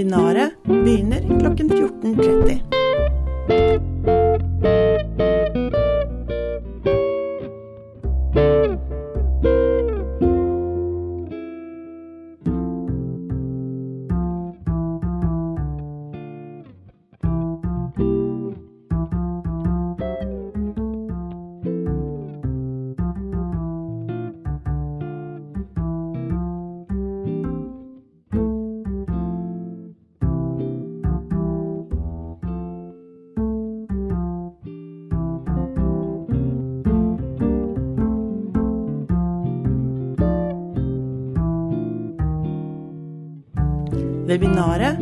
Webinaret begynner klokken 14.30. Webinaret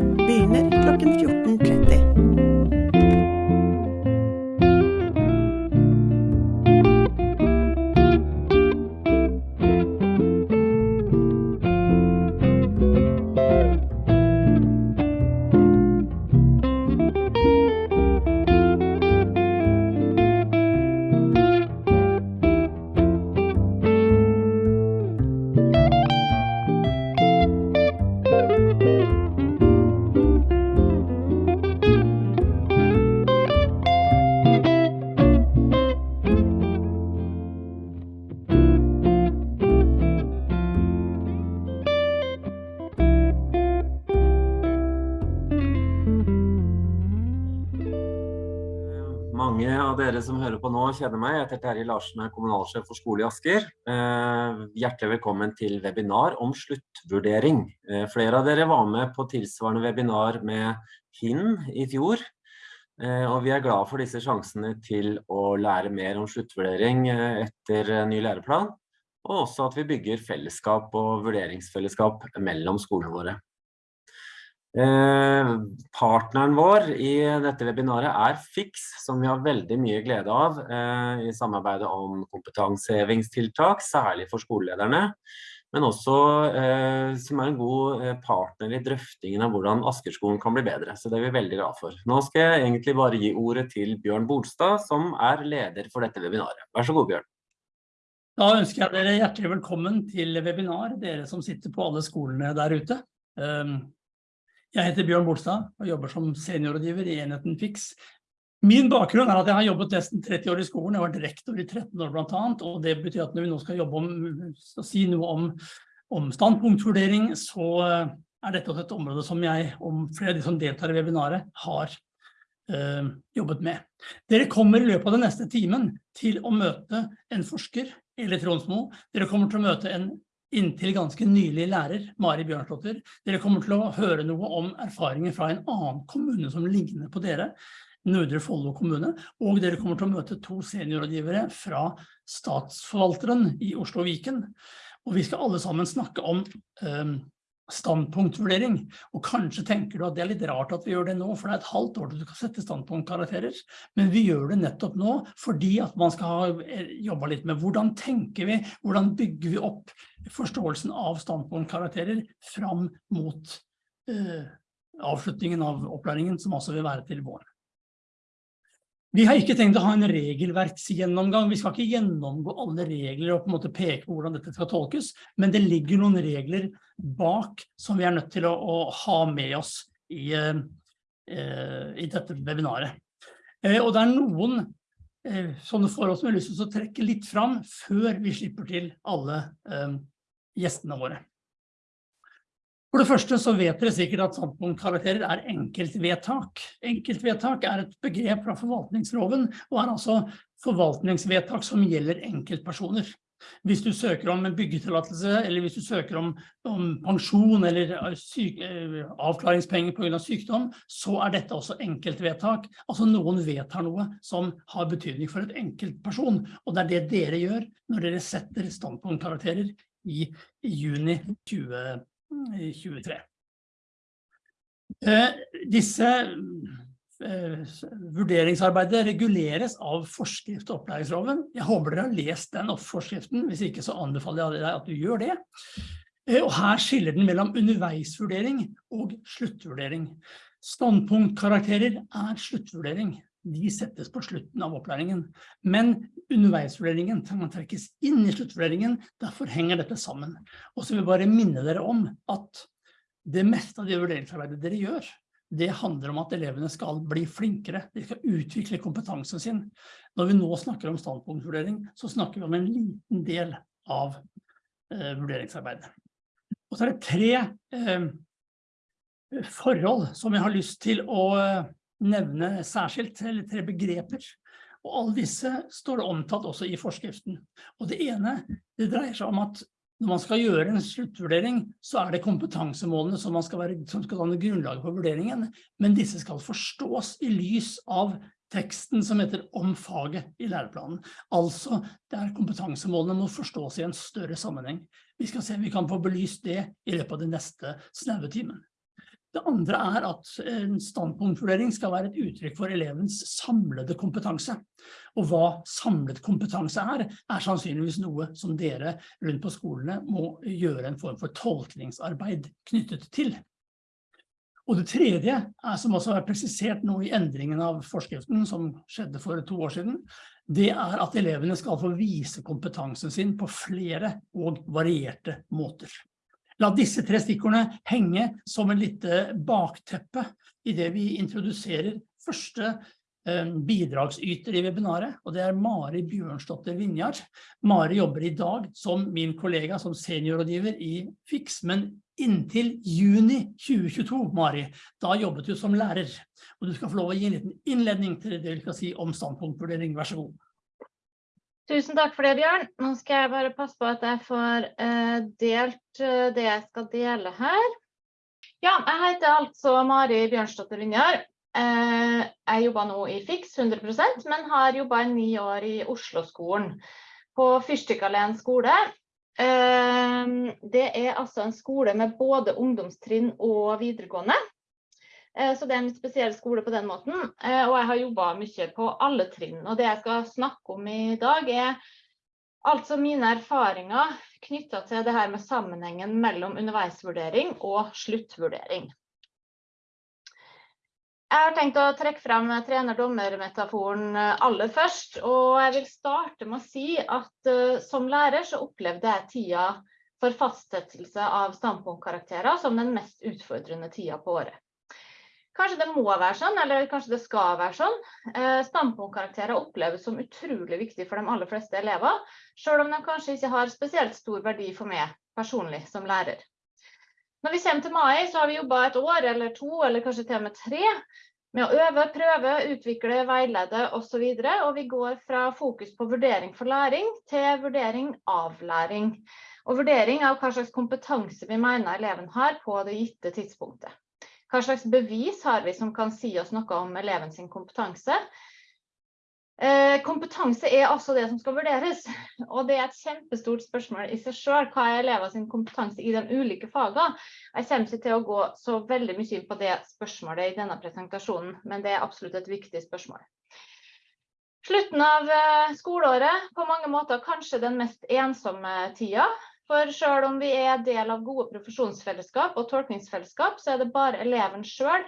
hører kjenner meg. Jeg heter Terje Larsen, er kommunalsjef for skole i Asker. Eh, hjertelig velkommen til webinar om sluttvurdering. Eh, flere av dere var med på tilsvarende webinar med HIN i fjor. Eh, og vi er glad for disse sjansene til å lære mer om sluttvurdering etter ny læreplan. Og også at vi bygger fellesskap og vurderingsfellesskap mellom skolene våre. Eh, partneren vår i dette webinaret er FIX, som vi har veldig mye glede av eh, i samarbeidet om kompetansehevingstiltak, særlig for skolelederne, men også eh, som er en god eh, partner i drøftingen av hvordan Askerskolen kan bli bedre, så det er vi veldig glad for. Nå skal jeg egentlig bare gi ordet til Bjørn Bolstad, som er leder for dette webinaret. Vær så god, Bjørn. Da ønsker jeg dere hjertelig velkommen til webinar, dere som sitter på alle skolene der ute. Jeg heter Bjørn Bolstad og jobber som seniorrådgiver i enheten FIX. Min bakgrunn er at jeg har jobbet nesten 30 år i skolen, jeg har vært rektor i 13 år blant annet, og det betyr at når vi nå skal jobbe om, skal si noe om, om standpunktvurdering, så eh, er dette et område som jeg, om flere av de som deltar i webinaret, har øh, jobbet med. Dere kommer i løpet av den neste timen til å møte en forsker, eller Tronsmo. Dere kommer til å møte en inntil ganske nylig lærer, Mari Bjørnslotter. Dere kommer til å høre noe om erfaringer fra en annen kommune som ligner på dere, Nordre Follo kommune, og dere kommer til å møte to seniorrådgivere fra statsforvalteren i Oslo Viken. Og vi skal alle sammen snakke om um, standpunktvurdering. Og kanskje tenker du at det er litt rart at vi gjør det nå, for det er et halvt år til du kan sette standpunktkarakterer. Men vi gjør det nettopp nå fordi at man skal eh, jobba litt med hvordan tenker vi, hvordan bygger vi opp forståelsen av standpunktkarakterer fram mot uh, avslutningen av opplæringen, som også vil være til våren. Vi har ikke tenkt å ha en regelverksgjennomgang. Vi skal ikke gjennomgå alle regler og på en måte peke på hvordan dette skal tolkes, men det ligger noen regler bak som vi er nødt til å, å ha med oss i, eh, i dette webinaret. Eh, og det er noen eh, sånne forhold som jeg har lyst til å trekke litt fram før vi slipper til alle gjestene våre. For det første så vet dere sikkert at standpunktkarakterer er enkeltvedtak. Enkeltvedtak er et begrep fra forvaltningsloven, og er altså forvaltningsvedtak som gjelder enkeltpersoner. Hvis du søker om en byggetillatelse, eller hvis du søker om, om pensjon eller eh, syk, eh, avklaringspenger på grunn av sykdom, så er dette også enkeltvedtak. Altså noen vedtar noe som har betydning for et enkeltperson, og det er det dere gjør når dere setter standpunktkarakterer i, i juni 2020 i 23. Eh, disse eh, vurderingsarbeidet reguleres av forskrift og opplæringsloven. Jeg håper dere har lest den forskriften, hvis ikke så anbefaler jeg deg at du gjør det. Eh, og her skiller den mellom underveisvurdering og sluttvurdering. Standpunktkarakterer er sluttvurdering de settes på slutten av opplæringen. Men underveisvurderingen man trekkes inn i sluttvurderingen, derfor henger dette sammen. Og så vil jeg bare minne dere om at det meste av det vurderingsarbeidet dere gjør, det handler om at elevene skal bli flinkere, de skal utvikle kompetansen sin. Når vi nå snakker om standpunktvurdering, så snakker vi om en liten del av eh, vurderingsarbeidet. Og så er det tre eh, forhold som jeg har lyst til å eh, nevne særskilt, eller tre begreper. Og alle disse står det omtalt også i forskriften. Og det ene, det dreier seg om at når man skal gjøre en sluttvurdering, så er det kompetansemålene som, skal, være, som skal danne grunnlaget for vurderingen, men disse skal forstås i lys av teksten som heter om faget i læreplanen. Altså, det er kompetansemålene må forstås i en større sammenheng. Vi skal se om vi kan få belyst det i løpet av den neste snaue timen. Det andre er at en standpunktvurdering skal være et uttrykk for elevens samlede kompetanse. Og hva samlet kompetanse er, er sannsynligvis noe som dere rundt på skolene må gjøre en form for tolkningsarbeid knyttet til. Og det tredje er, som også er presisert nå i endringen av forskriften som skjedde for to år siden, det er at elevene skal få vise kompetansen sin på flere og varierte måter. La disse tre stikkordene henge som en lite bakteppe i det vi introduserer første eh, bidragsyter i webinaret, og det er Mari Bjørnstotter Vinjar. Mari jobber i dag som min kollega som seniorrådgiver i FIX, men inntil juni 2022, Mari, da jobbet du som lærer. Og du skal få lov å gi en liten innledning til det du skal si om standpunktvurdering. Vær så god. Tusen takk for det, Bjørn. Nå skal jeg bare passe på at jeg får eh, delt eh, det jeg skal dele her. Ja, jeg heter altså Mari Bjørnstotter Vinjar. Eh, jeg jobber nå i FIX 100% men har jobba i ni år i Oslo-skolen på Fyrstikkalleen skole. Det er altså en skole med både ungdomstrinn og videregående. Eh, så det er en spesiell skole på den måten. Eh, og jeg har jobba mye på alle trinn. Og det jeg skal snakke om i dag, er altså mine erfaringer knytta til det her med sammenhengen mellom underveisvurdering og sluttvurdering. Jeg har tenkt å trekke frem trener-dommer-metaforen eh, aller først. Og jeg vil starte med å si at uh, som lærer så opplevde jeg tida for fastsettelse av standpunktkarakterer som den mest utfordrende tida på året. Kanskje det må være sånn, eller kanskje det skal være sånn. Eh, standpunktkarakterer oppleves som utrolig viktig for de aller fleste elever, selv om de kanskje ikke har spesielt stor verdi for meg personlig som lærer. Når vi kommer til mai, så har vi jobba et år eller to, eller kanskje til og med tre, med å øve, prøve, utvikle, veilede. Og, så og vi går fra fokus på vurdering for læring til vurdering av læring. Og vurdering av hva slags kompetanse vi mener eleven har på det gitte tidspunktet. Hva slags bevis har vi som kan si oss noe om eleven sin kompetanse? Eh, kompetanse er altså det som skal vurderes, og det er et kjempestort spørsmål i seg selv. Hva er elever sin kompetanse i de ulike fagene? Jeg kommer ikke til å gå så veldig mye inn på det spørsmålet i denne presentasjonen, men det er absolutt et viktig spørsmål. Slutten av eh, skoleåret, på mange måter kanskje den mest ensomme tida. For selv om vi er del av gode profesjonsfellesskap og tolkningsfellesskap, så er det bare eleven selv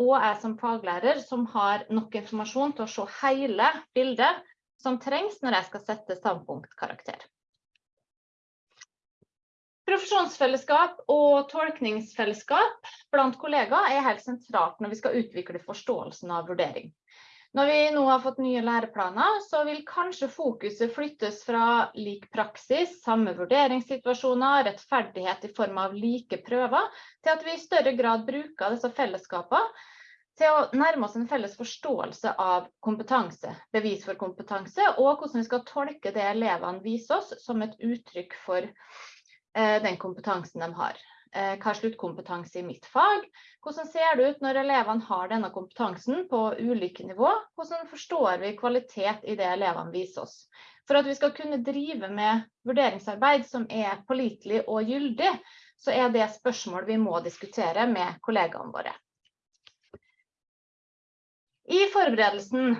og jeg som faglærer som har nok informasjon til å se hele bildet som trengs når jeg skal sette standpunktkarakter. Profesjonsfellesskap og tolkningsfellesskap blant kollegaer er helt sentralt når vi skal utvikle forståelsen av vurdering. Når vi nå har fått nye læreplaner, så vil kanskje fokuset flyttes fra lik praksis, samme vurderingssituasjoner, rettferdighet i form av like prøver, til at vi i større grad bruker disse fellesskapene til å nærme oss en felles forståelse av kompetanse, bevis for kompetanse, og hvordan vi skal tolke det elevene viser oss som et uttrykk for eh, den kompetansen de har. Eh, hva er sluttkompetanse i mitt fag? Hvordan ser det ut når elevene har denne kompetansen på ulike nivå? Hvordan forstår vi kvalitet i det elevene viser oss? For at vi skal kunne drive med vurderingsarbeid som er pålitelig og gyldig, så er det spørsmål vi må diskutere med kollegaene våre. I forberedelsen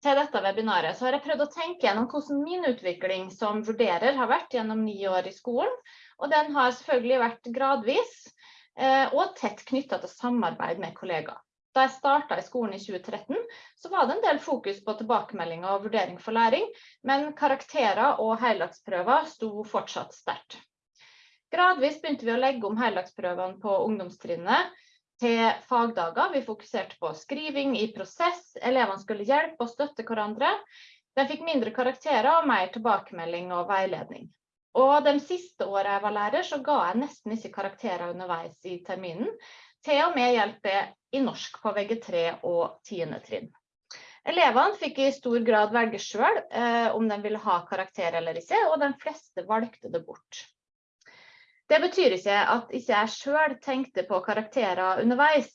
til dette webinaret så har jeg prøvd å tenke gjennom hvordan min utvikling som vurderer har vært gjennom ni år i skolen, og den har selvfølgelig vært gradvis eh, og tett knyttet til samarbeid med kollegaer. Da jeg startet i skolen i 2013, så var det en del fokus på tilbakemeldinger og vurdering for læring, men karakterer og heldagsprøver sto fortsatt sterkt. Gradvis begynte vi å legge om heldagsprøvene på ungdomstrinnet til fagdager. Vi fokuserte på skriving i prosess, elevene skulle hjelpe og støtte hverandre. De fikk mindre karakterer og mer tilbakemelding og veiledning. Og de siste årene jeg var lærer, så ga jeg nesten ikke karakterer underveis i terminen. Til og med hjelp i norsk på VG3 og 10. trinn. Elevene fikk i stor grad velge sjøl eh, om de ville ha karakter eller ikke, og de fleste valgte det bort. Det betyr ikke at ikke jeg sjøl tenkte på karakterer underveis.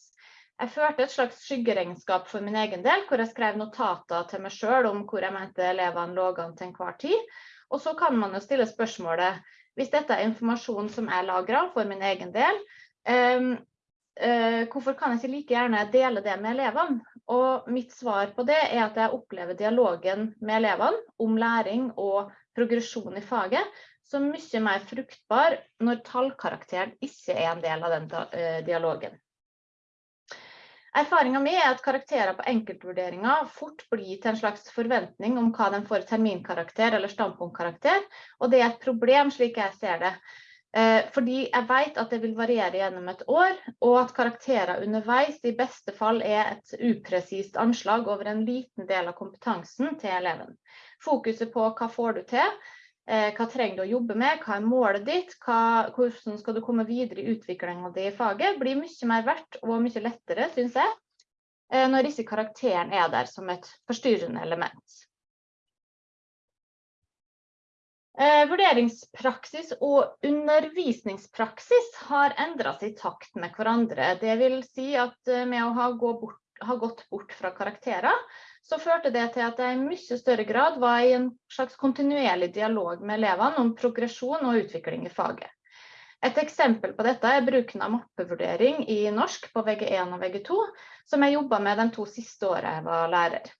Jeg førte et slags skyggeregnskap for min egen del, hvor jeg skrev notater til meg sjøl om hvor jeg mente elevene lå an til enhver tid. Og så kan man jo stille spørsmålet, hvis dette er informasjon som er lagret for min egen del, um, hvorfor kan jeg ikke like gjerne dele det med elevene? Og mitt svar på det er at jeg opplever dialogen med elevene om læring og progresjon i faget som mye mer fruktbar når tallkarakteren ikke er en del av den uh, dialogen. Erfaringa mi er at karakterer på enkeltvurderinger fort blir til en slags forventning om hva de får terminkarakter eller standpunktkarakter, og det er et problem slik jeg ser det. Eh, fordi jeg vet at det vil variere gjennom et år, og at karakterer underveis i beste fall er et upresist anslag over en liten del av kompetansen til eleven. Fokuset på hva får du til, hva trenger du å jobbe med, hva er målet ditt, hva, hvordan skal du komme videre i utviklinga di i faget, blir mye mer verdt og mye lettere, syns jeg, eh, når disse karakteren er der som et forstyrrende element. Eh, vurderingspraksis og undervisningspraksis har endra seg i takt med hverandre. Det vil si at med å ha, gå bort, ha gått bort fra karakterer, så førte det til at jeg i mye større grad var i en slags kontinuerlig dialog med elevene om progresjon og utvikling i faget. Et eksempel på dette er bruken av mappevurdering i norsk på VG1 og VG2, som jeg jobba med de to siste årene jeg var lærer.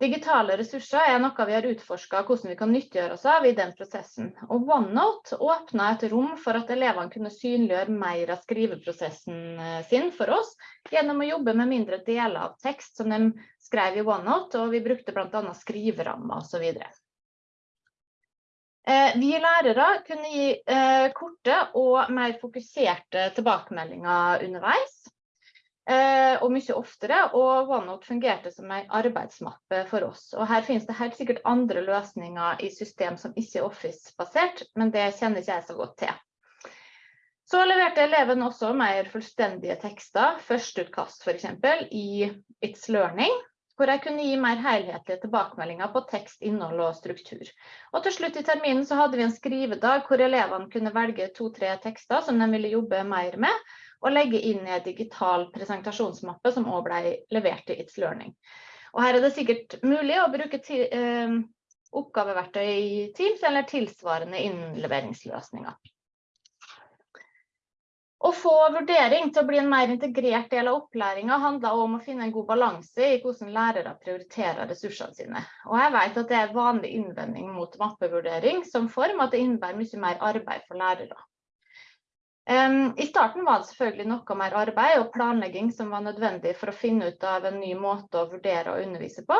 Digitale ressurser er noe vi har utforska hvordan vi kan nyttiggjøre oss av i den prosessen. Og OneNote åpna et rom for at elevene kunne synliggjøre mer av skriveprosessen eh, sin for oss, gjennom å jobbe med mindre deler av tekst som de skrev i OneNote, og vi brukte bl.a. skriverammer osv. Eh, vi lærere kunne gi eh, korte og mer fokuserte tilbakemeldinger underveis. Eh, og mye oftere, og OneNote fungerte som en arbeidsmappe for oss. Og her finnes det helt sikkert andre løsninger i system som ikke er Office-basert, men det kjenner ikke jeg så godt til. Så leverte eleven også mer fullstendige tekster, førsteutkast f.eks., i It's Learning, hvor jeg kunne gi mer helhetlige tilbakemeldinger på tekst, innhold og struktur. Og til slutt i terminen så hadde vi en skrivedag hvor elevene kunne velge to-tre tekster som de ville jobbe mer med, og legge inn i en digital presentasjonsmappe som også ble levert til It's Learning. Og her er det sikkert mulig å bruke eh, oppgaveverktøy i Teams eller tilsvarende innleveringsløsninger. Å få vurdering til å bli en mer integrert del av opplæringa handler om å finne en god balanse i hvordan lærere prioriterer ressursene sine. Og jeg vet at det er vanlig innvending mot mappevurdering som form, at det innebærer mye mer arbeid for lærere. I starten var det selvfølgelig noe mer arbeid og planlegging som var nødvendig for å finne ut av en ny måte å vurdere og undervise på.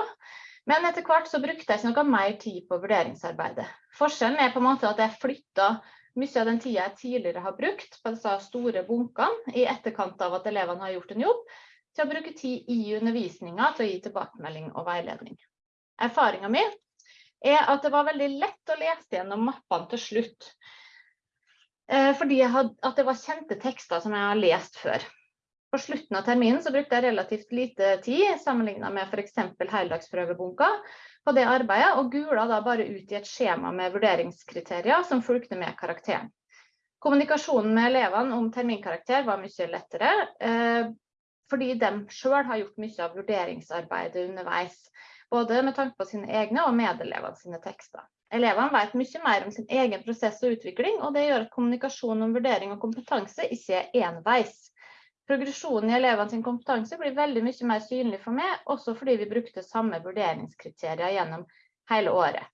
Men etter hvert så brukte jeg ikke noe mer tid på vurderingsarbeidet. Forskjellen er på en måte at jeg flytta mye av den tida jeg tidligere har brukt på disse store bunkene i etterkant av at elevene har gjort en jobb, til å bruke tid i undervisninga til å gi tilbakemelding og veiledning. Erfaringa mi er at det var veldig lett å lese gjennom mappene til slutt. Eh, fordi had, at det var kjente tekster som jeg har lest før. På slutten av terminen så brukte jeg relativt lite tid sammenlignet med f.eks. heldagsprøvebunka på det arbeidet, og gula da bare ut i et skjema med vurderingskriterier som fulgte med karakteren. Kommunikasjonen med elevene om terminkarakter var mye lettere, eh, fordi de selv har gjort mye av vurderingsarbeidet underveis. Både med tanke på sine egne og medelevene sine tekster. Elevene vet mye mer om sin egen prosess og utvikling, og det gjør at kommunikasjon om vurdering og kompetanse ikke er enveis progresjonen i elevene sin kompetanse blir veldig mye mer synlig for meg, også fordi vi brukte samme vurderingskriterier gjennom hele året.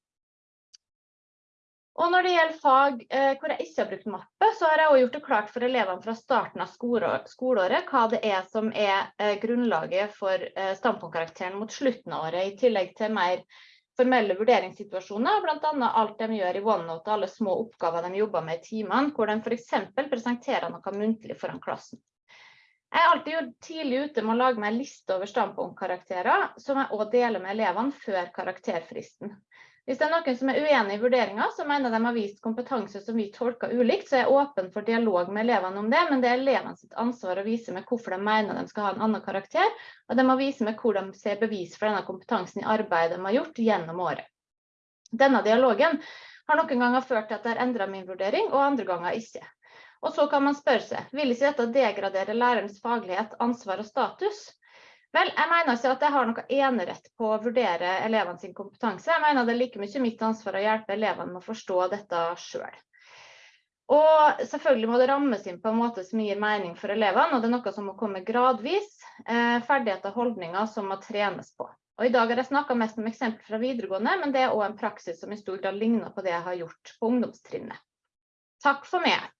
Og når det gjelder fag eh, hvor jeg ikke har brukt mappe, så har jeg også gjort det klart for elevene fra starten av skoleåret hva det er som er eh, grunnlaget for eh, standpunktkarakteren mot slutten av året, i tillegg til mer formelle vurderingssituasjoner, bl.a. alt de gjør i OneNote, og alle små oppgaver de jobber med i timene, hvor de f.eks. presenterer noe muntlig foran klassen. Jeg er alltid tidlig ute med å lage meg en liste over standpunktkarakterer, som jeg også deler med elevene før karakterfristen. Hvis det er noen som er uenig i vurderinga, så mener de har vist kompetanse som vi tolker ulikt, så er jeg åpen for dialog med elevene om det, men det er elevenes ansvar å vise med hvorfor de mener de skal ha en annen karakter, og de må vise med hvor de ser bevis for denne kompetansen i arbeidet de har gjort gjennom året. Denne dialogen har noen ganger ført til at jeg har endra min vurdering, og andre ganger ikke. Og så kan man spørre seg, vil ikke dette degradere lærerens faglighet, ansvar og status? Vel, jeg mener ikke at jeg har noe enerett på å vurdere elevene sin kompetanse. Jeg mener det er like mye mitt ansvar å hjelpe elevene med å forstå dette sjøl. Og selvfølgelig må det rammes inn på en måte som gir mening for elevene, og det er noe som må komme gradvis. Eh, ferdigheter og holdninger som må trenes på. Og I dag har jeg snakka mest om eksempler fra videregående, men det er òg en praksis som i stor grad ligner på det jeg har gjort på ungdomstrinnet. Takk for meg.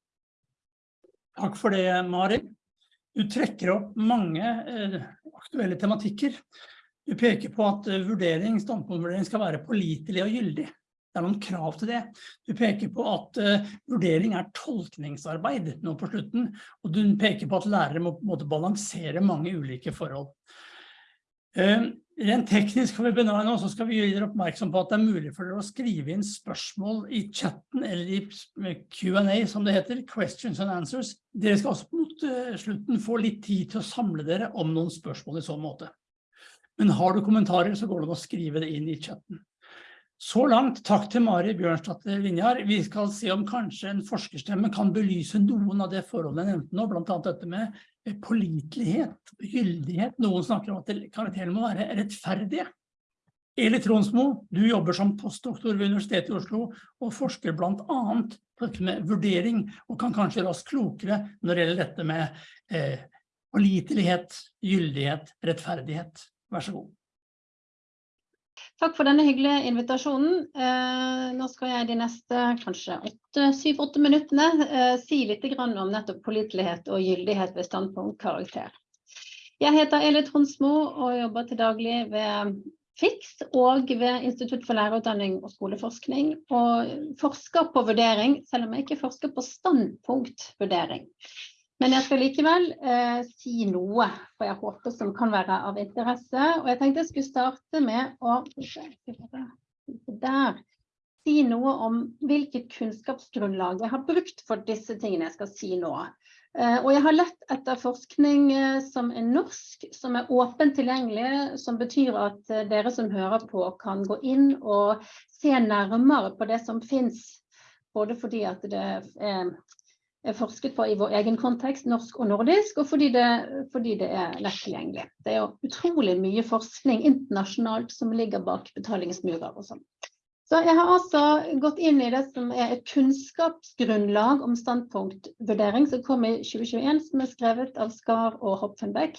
Takk for det, Mari. Du trekker opp mange eh, aktuelle tematikker. Du peker på at eh, vurdering, standpunktvurdering skal være pålitelig og gyldig. Det er noen krav til det. Du peker på at uh, vurdering er tolkningsarbeid nå på slutten, og du peker på at lærere må på en måte balansere mange ulike forhold. Uh, Rent teknisk for webinaret nå så skal vi gjøre dere oppmerksom på at det er mulig for dere å skrive inn spørsmål i chatten eller i Q&A som det heter, questions and answers. Dere skal også mot uh, slutten få litt tid til å samle dere om noen spørsmål i sånn måte. Men har du kommentarer så går det an å skrive det inn i chatten. Så langt, takk til Mari Bjørnstadt Linjar. Vi skal se om kanskje en forskerstemme kan belyse noen av det forholdene jeg nevnte nå, blant annet dette med pålitelighet, gyldighet. Noen snakker om at karakterene må være rettferdige. Eli Tronsmo, du jobber som postdoktor ved Universitetet i Oslo og forsker blant annet på dette med vurdering, og kan kanskje gjøre oss klokere når det gjelder dette med eh, pålitelighet, gyldighet, rettferdighet. Vær så god. Takk for denne hyggelige invitasjonen. Eh, nå skal jeg de neste kanskje syv-åtte minuttene eh, si litt om nettopp pålitelighet og gyldighet ved standpunktkarakter. Jeg heter Eli Tronsmo og jobber til daglig ved FIX og ved Institutt for lærerutdanning og skoleforskning. Og forsker på vurdering, selv om jeg ikke forsker på standpunktvurdering. Men jeg skal likevel eh, si noe, for jeg håper som kan være av interesse. Og jeg tenkte jeg skulle starte med å der, si noe om hvilket kunnskapsgrunnlag jeg har brukt for disse tingene jeg skal si nå. Eh, og jeg har lett etter forskning eh, som er norsk, som er åpent tilgjengelig, som betyr at eh, dere som hører på kan gå inn og se nærmere på det som finnes. Både fordi at det er forsket på i vår egen kontekst, norsk og nordisk, og fordi det, fordi det er lett tilgjengelig. Det er jo utrolig mye forskning internasjonalt som ligger bak betalingsmurer og sånn. Så jeg har altså gått inn i det som er et kunnskapsgrunnlag om standpunktvurdering som kom i 2021, som er skrevet av Skar og Hopfenbeck.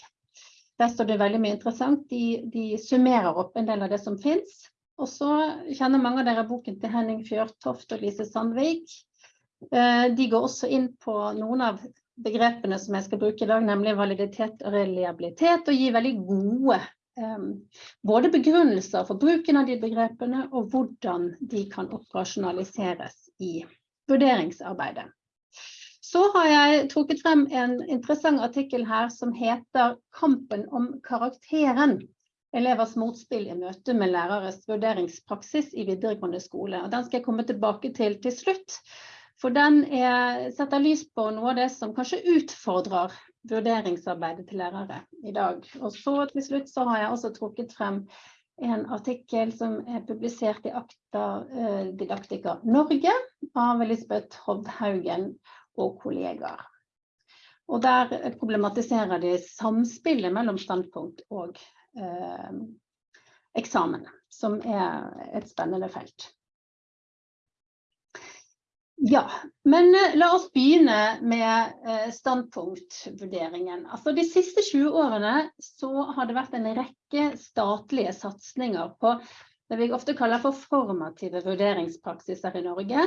Der står det veldig mye interessant. De, de summerer opp en del av det som finnes. Og så kjenner mange av dere boken til Henning Fjørtoft og Lise Sandvik. Eh, de går også inn på noen av begrepene som jeg skal bruke i dag, nemlig validitet og reliabilitet, og gir veldig gode um, både begrunnelser for bruken av de begrepene, og hvordan de kan operasjonaliseres i vurderingsarbeidet. Så har jeg trukket frem en interessant artikkel her som heter 'Kampen om karakteren'. Elevers motspill i møte med læreres vurderingspraksis i videregående skole. Og den skal jeg komme tilbake til til slutt. For den er, setter lys på noe av det som kanskje utfordrer vurderingsarbeidet til lærere i dag. Og så til slutt så har jeg også trukket frem en artikkel som er publisert i Akta eh, Didaktika Norge av Elisabeth Hovdhaugen og kollegaer. Og der problematiserer de samspillet mellom standpunkt og eh, eksamen, som er et spennende felt. Ja, men eh, la oss begynne med eh, standpunktvurderingen. Altså, de siste 20 årene så har det vært en rekke statlige satsinger på det vi ofte kaller for formative vurderingspraksiser i Norge.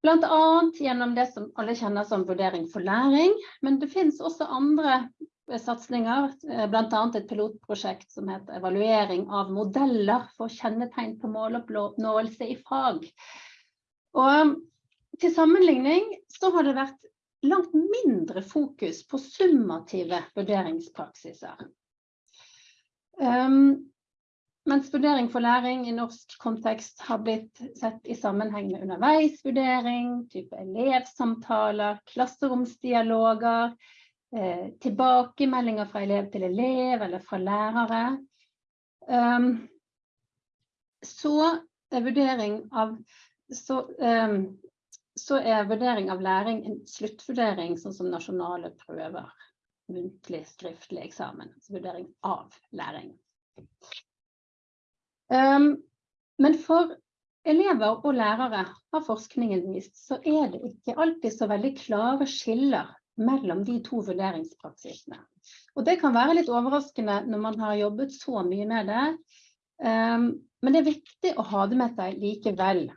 Bl.a. gjennom det som alle kjenner som vurdering for læring. Men det finnes også andre eh, satsinger, bl.a. et pilotprosjekt som heter evaluering av modeller for kjennetegn på måloppnåelse i fag. Og til sammenligning så har det vært langt mindre fokus på summative vurderingspraksiser. Um, mens vurdering for læring i norsk kontekst har blitt sett i sammenheng med underveisvurdering, type elevsamtaler, klasseromsdialoger, eh, tilbakemeldinger fra elev til elev eller fra lærere. Um, så er vurdering av så, um, så er vurdering av læring en sluttvurdering, sånn som nasjonale prøver, muntlig, skriftlig eksamen. Altså vurdering av læring. Um, men for elever og lærere har forskningen vist, så er det ikke alltid så veldig klare skiller mellom de to vurderingspraksisene. Og det kan være litt overraskende når man har jobbet så mye med det. Um, men det er viktig å ha det med seg likevel.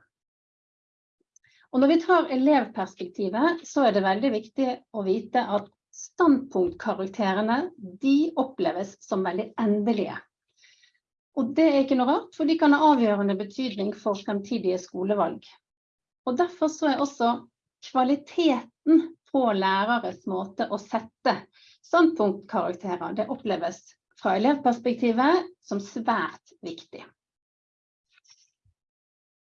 Og når vi tar elevperspektivet, så er det veldig viktig å vite at standpunktkarakterene de oppleves som veldig endelige. Og det er ikke noe rart, for de kan ha avgjørende betydning for fremtidige skolevalg. Og derfor så er også kvaliteten på læreres måte å sette standpunktkarakterer, det oppleves fra elevperspektivet som svært viktig.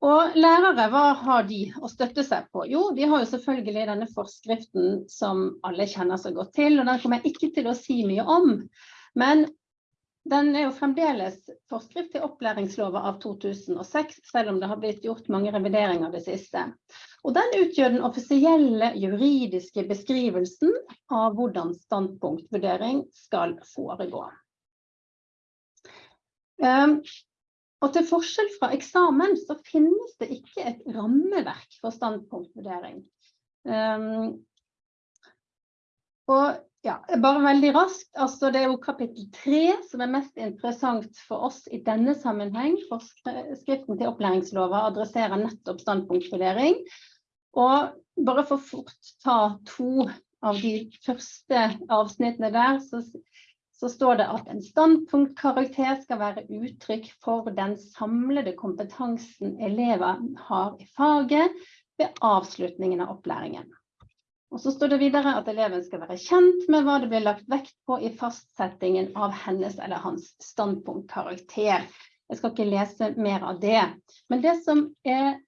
Og lærere, hva har de å støtte seg på? Jo, de har jo selvfølgelig denne forskriften som alle kjenner så godt til, og den kommer jeg ikke til å si mye om. Men den er jo fremdeles forskrift til opplæringslova av 2006, selv om det har blitt gjort mange revideringer det siste. Og den utgjør den offisielle juridiske beskrivelsen av hvordan standpunktvurdering skal foregå. Um, og til forskjell fra eksamen så finnes det ikke et rammeverk for standpunktvurdering. Um, og ja, bare veldig raskt, altså det er jo kapittel tre som er mest interessant for oss i denne sammenheng. For skriften til opplæringslova adresserer nettopp standpunktvurdering. Og bare for fort ta to av de første avsnittene der, så så står det at en standpunktkarakter skal være uttrykk for den samlede kompetansen elever har i faget ved avslutningen av opplæringen. Og så står det videre at eleven skal være kjent med hva det blir lagt vekt på i fastsettingen av hennes eller hans standpunktkarakter. Jeg skal ikke lese mer av det. Men det som er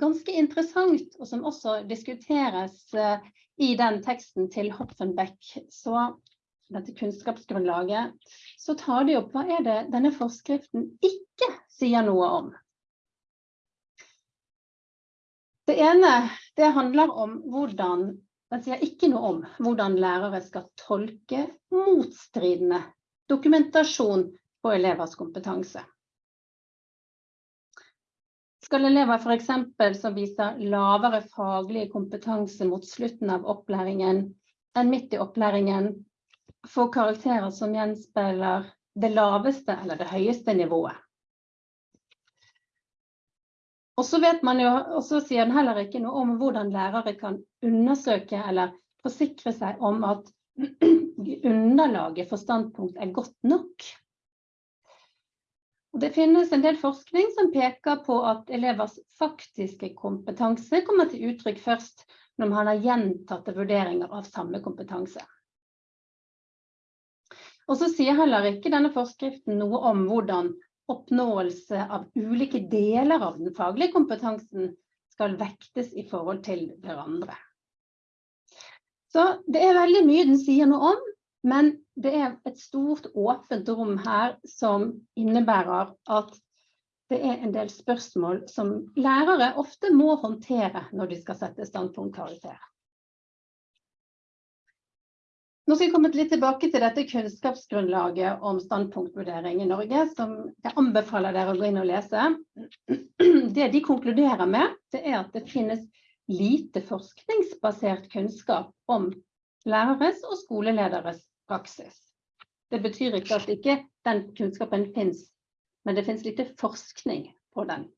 ganske interessant, og som også diskuteres eh, i den teksten til Hopfenbeck, så dette kunnskapsgrunnlaget, så tar de opp hva er det denne forskriften ikke sier noe om. Det ene det handler om hvordan den sier ikke noe om hvordan lærere skal tolke motstridende dokumentasjon på elevers kompetanse. Skal elever f.eks. som viser lavere faglig kompetanse mot slutten av opplæringen enn midt i opplæringen, få karakterer som gjenspeiler det laveste eller det høyeste nivået? Og så vet man jo, og så sier den heller ikke noe om hvordan lærere kan undersøke eller forsikre seg om at underlaget for standpunkt er godt nok. Og det finnes en del forskning som peker på at elevers faktiske kompetanse kommer til uttrykk først når man har gjentatte vurderinger av samme kompetanse. Og så sier heller ikke denne forskriften noe om hvordan oppnåelse av ulike deler av den faglige kompetansen skal vektes i forhold til hverandre. Så det er veldig mye den sier noe om, men det er et stort åpent rom her som innebærer at det er en del spørsmål som lærere ofte må håndtere når de skal sette standpunktkarakter. Nå skal jeg komme litt tilbake til dette kunnskapsgrunnlaget om standpunktvurdering i Norge, som jeg anbefaler dere å gå inn og lese. Det de konkluderer med, det er at det finnes lite forskningsbasert kunnskap om læreres og skolelederes praksis. Det betyr ikke at ikke den kunnskapen finnes, men det finnes lite forskning på den.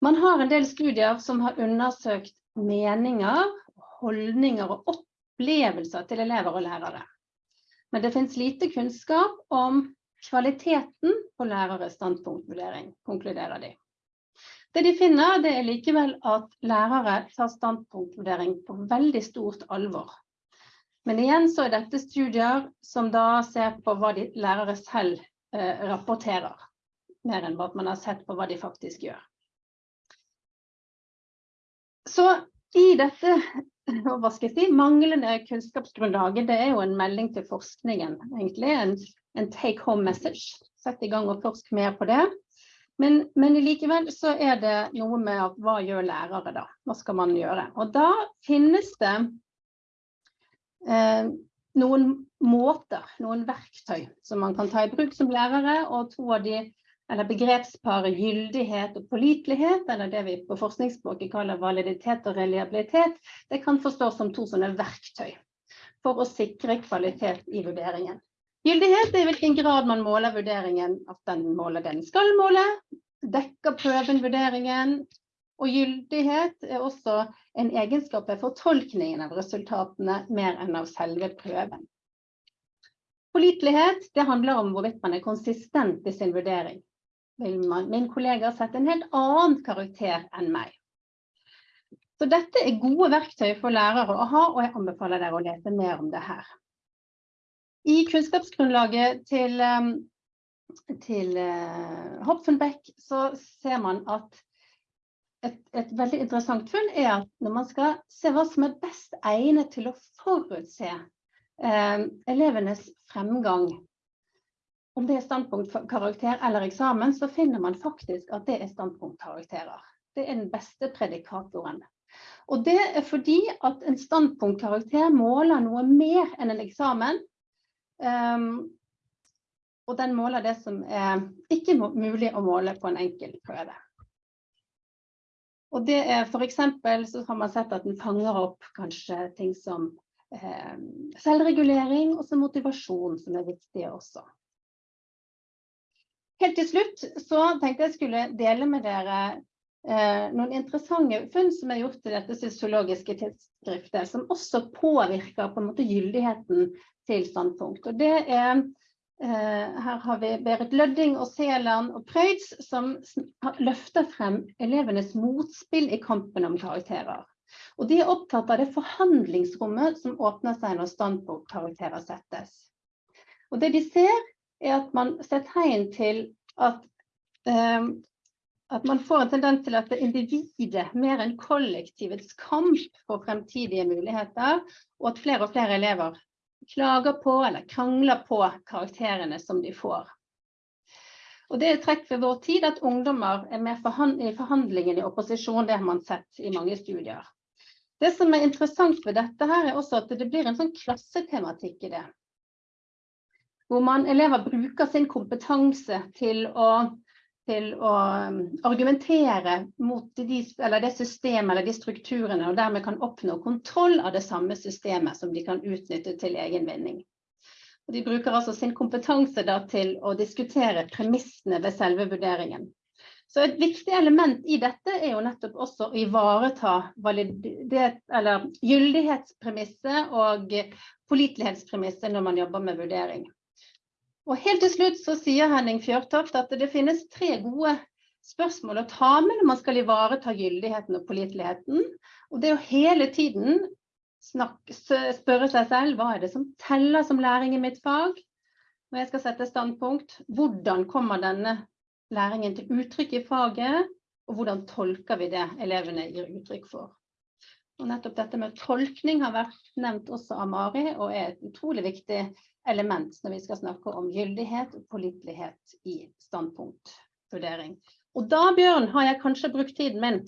Man har en del studier som har undersøkt meninger, holdninger og opplevelser til elever og lærere. Men det finnes lite kunnskap om kvaliteten på læreres standpunktvurdering, konkluderer de. Det de finner, det er likevel at lærere tar standpunktvurdering på veldig stort alvor. Men igjen så er dette studier som da ser på hva de lærere selv eh, rapporterer, mer enn at man har sett på hva de faktisk gjør. Så i dette hva skal jeg si, manglende kunnskapsgrunnlaget, det er jo en melding til forskningen, egentlig. En, en take home message. Sett i gang og forsk mer på det. Men, men, likevel så er det noe med at hva gjør lærere da? Hva skal man gjøre? Og da finnes det eh, noen måter, noen verktøy som man kan ta i bruk som lærere, og to av de eller begrepsparet gyldighet og pålitelighet, eller det vi på forskningsspråket kaller validitet og reliabilitet, det kan forstås som to sånne verktøy for å sikre kvalitet i vurderingen. Gyldighet er i hvilken grad man måler vurderingen, at den måler den skal måle, dekker prøven vurderingen, og gyldighet er også en egenskap ved fortolkningen av resultatene mer enn av selve prøven. Pålitelighet handler om hvorvidt man er konsistent i sin vurdering vil man, min kollega sette en helt annen karakter enn meg. Så dette er gode verktøy for lærere å ha, og jeg anbefaler dere å lese mer om det her. I kunnskapsgrunnlaget til, um, til uh, Hopfenbeck så ser man at et, et, veldig interessant funn er at når man skal se hva som er best egnet til å forutse eh, elevenes fremgang om det er standpunktkarakter eller eksamen, så finner man faktisk at det er standpunktkarakterer. Det er den beste predikatoren. Og det er fordi at en standpunktkarakter måler noe mer enn en eksamen. Um, og den måler det som er ikke mulig å måle på en enkel prøve. Og det er eksempel så har man sett at den fanger opp kanskje ting som eh, selvregulering og motivasjon, som er viktige også. Helt til slutt så tenkte jeg skulle dele med dere eh, noen interessante funn som er gjort i dette sosiologiske tidsskriftet, som også påvirker på en måte gyldigheten til standpunkt. Og det er eh, her har vi Berit Lødding og Seland og Prøyds som løfter frem elevenes motspill i kampen om karakterer. Og de er opptatt av det forhandlingsrommet som åpner seg når standpunktkarakterer settes. Og det de ser, er at man ser tegn til at, um, at man får en tendens til at det individet mer enn kollektivets kamp for fremtidige muligheter, og at flere og flere elever klager på eller krangler på karakterene som de får. Og det er trekk ved vår tid at ungdommer er med i forhandlingen i opposisjon, det har man sett i mange studier. Det som er interessant ved dette her er også at det blir en sånn klassetematikk i det. Hvor man, elever bruker sin kompetanse til å, til å um, argumentere mot de, det systemet eller de strukturene, og dermed kan oppnå kontroll av det samme systemet som de kan utnytte til egen vinning. De bruker altså sin kompetanse til å diskutere premissene ved selve vurderingen. Så et viktig element i dette er jo nettopp også å ivareta gyldighetspremisset og pålitelighetspremisset når man jobber med vurdering. Og helt til slutt så sier Henning Fjørtoft at det finnes tre gode spørsmål å ta med når man skal ivareta gyldigheten og påliteligheten. Og det å hele tiden snakke, spørre seg selv hva er det som teller som læring i mitt fag? Når jeg skal sette standpunkt, hvordan kommer denne læringen til uttrykk i faget, og hvordan tolker vi det elevene gir uttrykk for. Og nettopp dette med tolkning har vært nevnt også av Mari, og er et utrolig viktig element når vi skal snakke om gyldighet og pålitelighet i standpunktvurdering. Og da, Bjørn, har jeg kanskje brukt tiden min.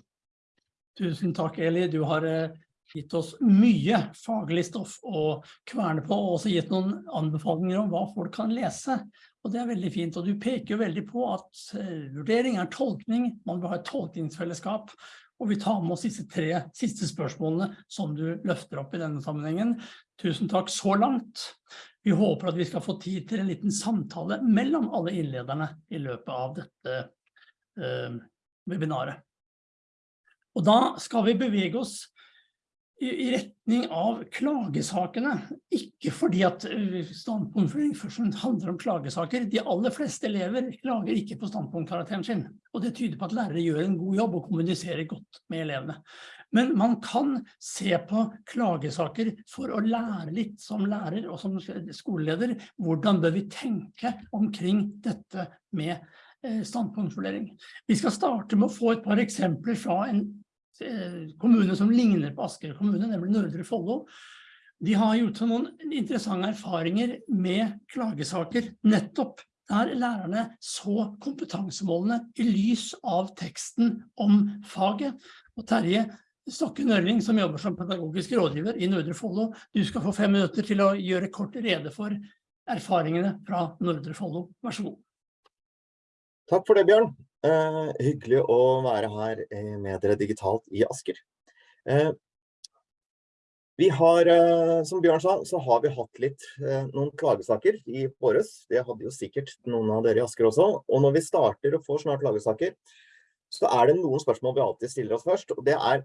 Tusen takk, Eli. Du har eh, gitt oss mye faglig stoff å kverne på, og også gitt noen anbefalinger om hva folk kan lese. Og det er veldig fint, og du peker veldig på at uh, vurdering er tolkning, man vil ha et tolkningsfellesskap, og vi tar med oss disse tre siste spørsmålene som du løfter opp i denne sammenhengen. Tusen takk så langt. Vi håper at vi skal få tid til en liten samtale mellom alle innlederne i løpet av dette uh, webinaret. Og da skal vi bevege oss i retning av klagesakene. Ikke fordi at eh, standpunktføring først handler om klagesaker. De aller fleste elever klager ikke på standpunktkarakteren sin. Og det tyder på at lærere gjør en god jobb og kommuniserer godt med elevene. Men man kan se på klagesaker for å lære litt som lærer og som skoleleder. Hvordan bør vi tenke omkring dette med eh, standpunktvurdering. Vi skal starte med å få et par eksempler fra en kommune som ligner på Asker kommune, nemlig Nordre Follo. De har gjort noen interessante erfaringer med klagesaker, nettopp der lærerne så kompetansemålene i lys av teksten om faget. Og Terje Stokke Nørling, som jobber som pedagogisk rådgiver i Nordre Follo, du skal få fem minutter til å gjøre kort rede for erfaringene fra Nordre Follo. Vær så god. Takk for det, Bjørn. Eh, hyggelig å være her eh, med dere digitalt i Asker. Eh, vi har, eh, som Bjørn sa, så har vi hatt litt eh, noen klagesaker i våres. Det hadde jo sikkert noen av dere i Asker også. Og når vi starter og får snart klagesaker, så er det noen spørsmål vi alltid stiller oss først. Og det er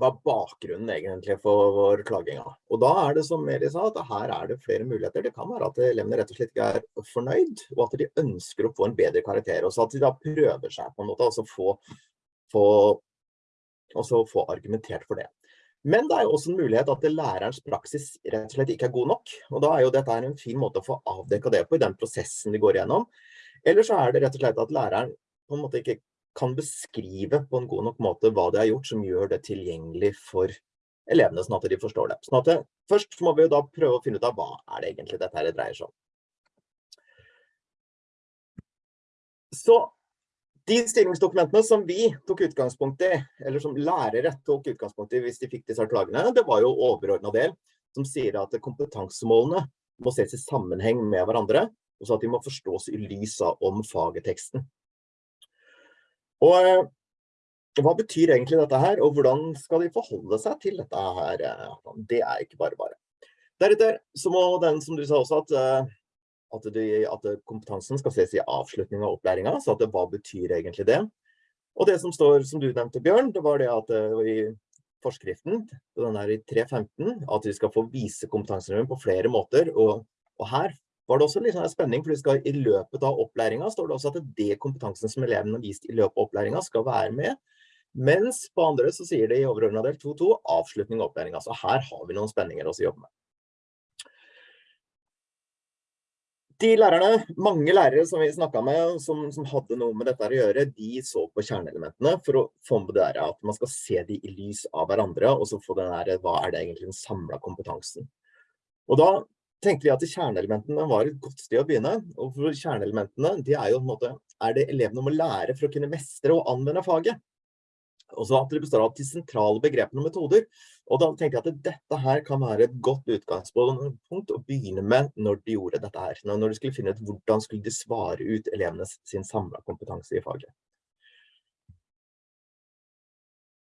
hva er bakgrunnen egentlig for vår klaginga. Og da er det som Meri sa, at her er det flere muligheter. Det kan være at elevene rett og slett ikke er fornøyd, og at de ønsker å få en bedre karakter. Og så at de da prøver seg på en måte, altså få, få, altså få argumentert for det. Men det er jo også en mulighet at lærerens praksis rett og slett ikke er god nok. Og da er jo dette en fin måte å få avdekka det på i den prosessen de går igjennom. Eller så er det rett og slett at læreren på en måte ikke kan beskrive på en god nok måte hva de har gjort som gjør det tilgjengelig for elevene, sånn at de forstår det. Sånn det, først må vi da prøve å finne ut av hva er det egentlig dette her dreier seg om. Så de styringsdokumentene som vi tok utgangspunkt i, eller som lærere tok utgangspunkt i hvis de fikk disse klagene, det var jo overordnet del som sier at kompetansemålene må ses i sammenheng med hverandre, og så at de må forstås i lys av om fageteksten. Og eh, hva betyr egentlig dette her, og hvordan skal de forholde seg til dette her? Eh, det er ikke bare bare. Deretter så må den, som du sa også, at, eh, at, de, at kompetansen skal ses i avslutning av opplæringa, så at det, hva betyr egentlig det? Og det som står, som du nevnte, Bjørn, det var det at i forskriften, den her i 3.15, at vi skal få vise kompetansen på flere måter, og, og her var det også litt sånn spenning, for skal, i løpet av opplæringa står det også at det kompetansen som elevene har vist i løpet av opplæringa skal være med. Mens på andre så sier det i overordnet del 2.2 avslutning av opplæringa. Så her har vi noen spenninger å jobbe med. De lærerne, mange lærere som vi snakket med, som, som, hadde noe med dette å gjøre, de så på kjerneelementene for å få med det at man skal se de i lys av hverandre, og så få den der, hva er det egentlig den samlet kompetansen. Og da tenkte vi at kjerneelementene var et godt sted å begynne. Og for kjerneelementene, de er jo på en måte, er det elevene må lære for å kunne mestre og anvende faget. Og så at det består av de sentrale begrepene og metoder. Og da tenkte jeg at dette her kan være et godt utgangspunkt å begynne med når de gjorde dette her. Når de skulle finne ut hvordan skulle de svare ut elevenes sin samla kompetanse i faget.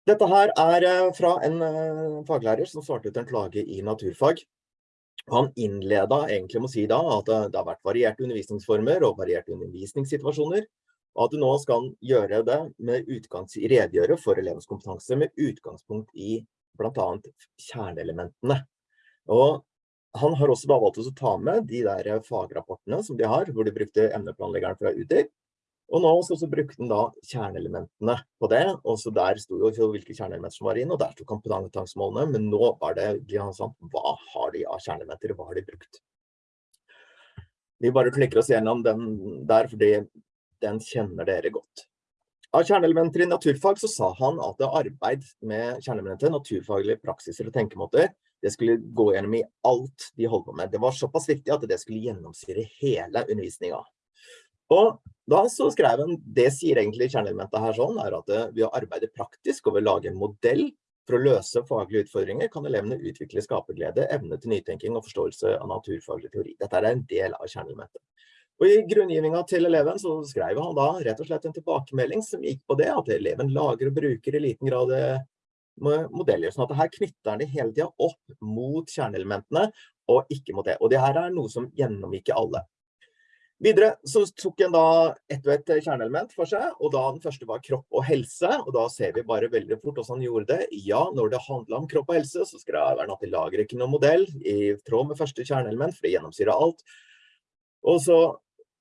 Dette her er eh, fra en eh, faglærer som svarte ut en klage i naturfag. Han innleda egentlig med å si da at det har vært varierte undervisningsformer og varierte undervisningssituasjoner, og at du nå skal gjøre det med utgangs, redegjøre for elevens kompetanse med utgangspunkt i blant annet kjerneelementene. Og han har også da valgt å ta med de der fagrapportene som de har, hvor de brukte emneplanleggeren fra UDIR, og nå så, så brukte han da kjerneelementene på det, og så der sto jo hvilke kjerneelementer som var inn, og der sto kompetansemålene, men nå var det sånn, hva har de av kjerneelementer, hva har de brukt? Vi bare klikker oss gjennom den der, fordi den kjenner dere godt. Av kjerneelementer i naturfag så sa han at arbeid med kjerneelementer, naturfaglige praksiser og tenkemåter, det skulle gå gjennom i alt de holdt på med. Det var såpass viktig at det skulle gjennomsyre hele undervisningen. Og da så skrev han, det sier egentlig kjerneelementet her sånn, er at ved å arbeide praktisk og å lage en modell for å løse faglige utfordringer, kan elevene utvikle skaperglede, evne til nytenking og forståelse av naturfaglig teori. Dette er en del av kjerneelementet. Og i grunngivningen til eleven så skrev han da rett og slett en tilbakemelding som gikk på det, at eleven lager og bruker i liten grad eh, modeller. Sånn at her knytter han det hele tiden opp mot kjerneelementene, og ikke mot det. Og det her er noe som gjennomgikk alle. Videre så tok en da ett og ett kjerneelement for seg, og da den første var kropp og helse, og da ser vi bare veldig fort hvordan han gjorde det. Ja, når det handler om kropp og helse, så skrev han at de lager ikke noen modell i tråd med første kjerneelement, for det gjennomsyrer alt. Og så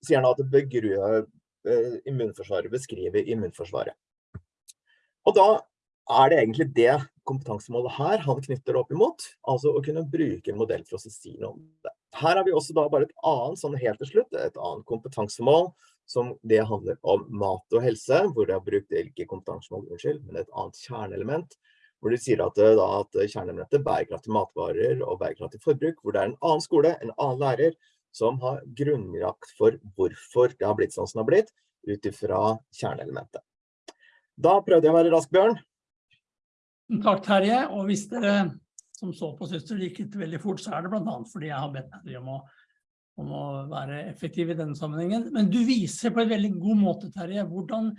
sier han at begrue, begruer immunforsvaret beskriver immunforsvaret. Og da er det egentlig det kompetansemålet her han knytter opp imot, altså å kunne bruke en modell for å si noe om det. Her har vi også da bare et annet, sånn helt til slutt, et annet kompetansemål, som det handler om mat og helse, hvor de har brukt ikke kompetansemål, unnskyld, men et annet kjerneelement, hvor de sier at, da, at kjerneelementet bærekraftig matvarer og bærekraftig forbruk, hvor det er en annen skole, en annen lærer, som har grunnlagt for hvorfor det har blitt sånn som det har blitt, ut ifra kjerneelementet. Da prøvde jeg å være rask, Bjørn. Takk, Terje. Og hvis dere som så på syster, det gikk veldig fort, så er det blant annet fordi jeg har bedt deg om å, om å være effektiv i denne sammenhengen. Men du viser på en veldig god måte, Terje, hvordan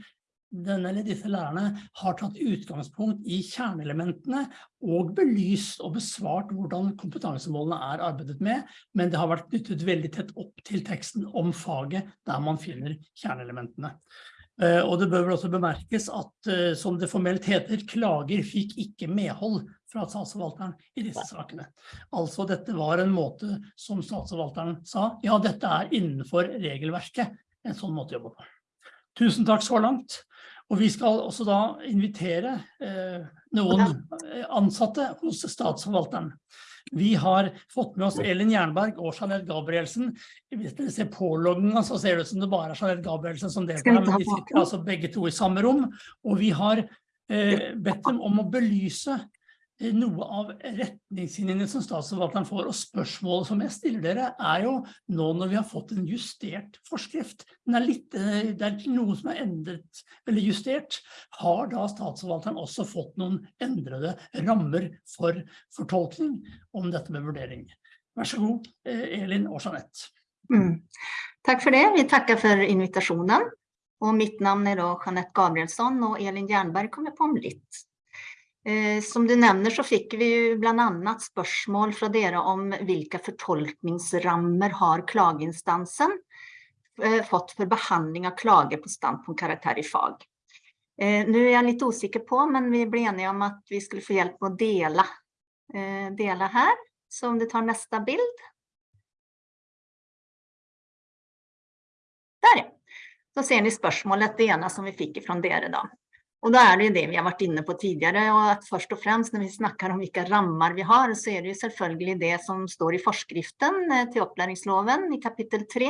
denne eller disse lærerne har tatt utgangspunkt i kjerneelementene og belyst og besvart hvordan kompetansemålene er arbeidet med, men det har vært knyttet veldig tett opp til teksten om faget der man finner kjerneelementene. Eh, og det bør vel også bemerkes at, eh, som det formelt heter, klager fikk ikke medhold fra statsforvalteren i disse sakene. Altså dette var en måte som statsforvalteren sa, ja dette er innenfor regelverket, en sånn måte å jobbe på. Tusen takk så langt. Og vi skal også da invitere eh, noen ansatte hos statsforvalteren. Vi har fått med oss Elin Jernberg og Jeanette Gabrielsen. Hvis dere ser påloggingen, så ser det ut som det bare er Jeanette Gabrielsen som deltar, men de sitter altså begge to i samme rom. Og vi har eh, bedt dem om å belyse noe av retningslinjene som statsforvalteren får, og spørsmålet som jeg stiller dere, er jo nå når vi har fått en justert forskrift, den er litt, eh, det er noe som er endret eller justert, har da statsforvalteren også fått noen endrede rammer for fortolkning om dette med vurdering. Vær så god, eh, Elin og Jeanette. Mm. Takk for det, vi takker for invitasjonen. Og mitt navn er da Jeanette Gabrielsson, og Elin Jernberg kommer på om litt. Eh, som du nevner så fikk vi bland annat spørsmål fra dere om hvilke fortolkningsrammer har klageinstansen eh, fått for behandling av klager på standpunktkarakter i fag. Eh, nu er jeg litt usikker på, men vi ble enige om at vi skulle få hjelp med å dele, dele her. Så om du tar neste bild. Der ja. Så ser ni spørsmålet, det ene som vi fikk fra dere da. Og da er det det vi har vært inne på tidligere, og at først og fremst når vi snakker om hvilke rammer vi har, så er det jo selvfølgelig det som står i forskriften eh, til opplæringsloven i kapittel 3,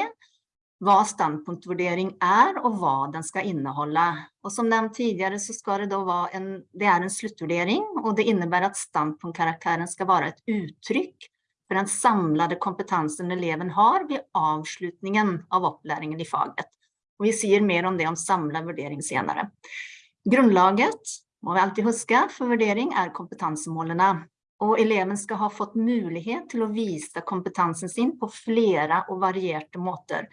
hva standpunktvurdering er og hva den skal inneholde. Og som nevnt tidligere så skal det da være en, det er en sluttvurdering, og det innebærer at standpunktkarakteren skal være et uttrykk for den samlede kompetansen eleven har ved avslutningen av opplæringen i faget. Og vi sier mer om det om samlet vurdering senere. Grunnlaget Må vi alltid huske, for vurdering er kompetansemålene. Og eleven skal ha fått mulighet til å vise kompetansen sin på flere og varierte måter.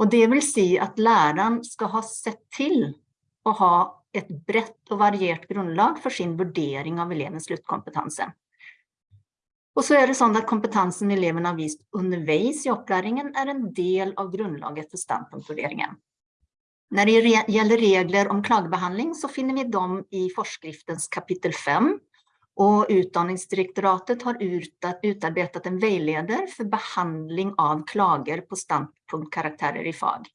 Og det vil si at læreren skal ha sett til å ha et bredt og variert grunnlag for sin vurdering av elevens sluttkompetanse. Og så er det sånn at kompetansen eleven har vist underveis i opplæringen er en del av grunnlaget for standpunktvurderingen. Når det gjelder regler om klagebehandling så finner vi dem i forskriftens kapitel 5 och Utdanningsdirektoratet har utarbetat en vägleder for behandling av klager på standpunktkarakterer i fag.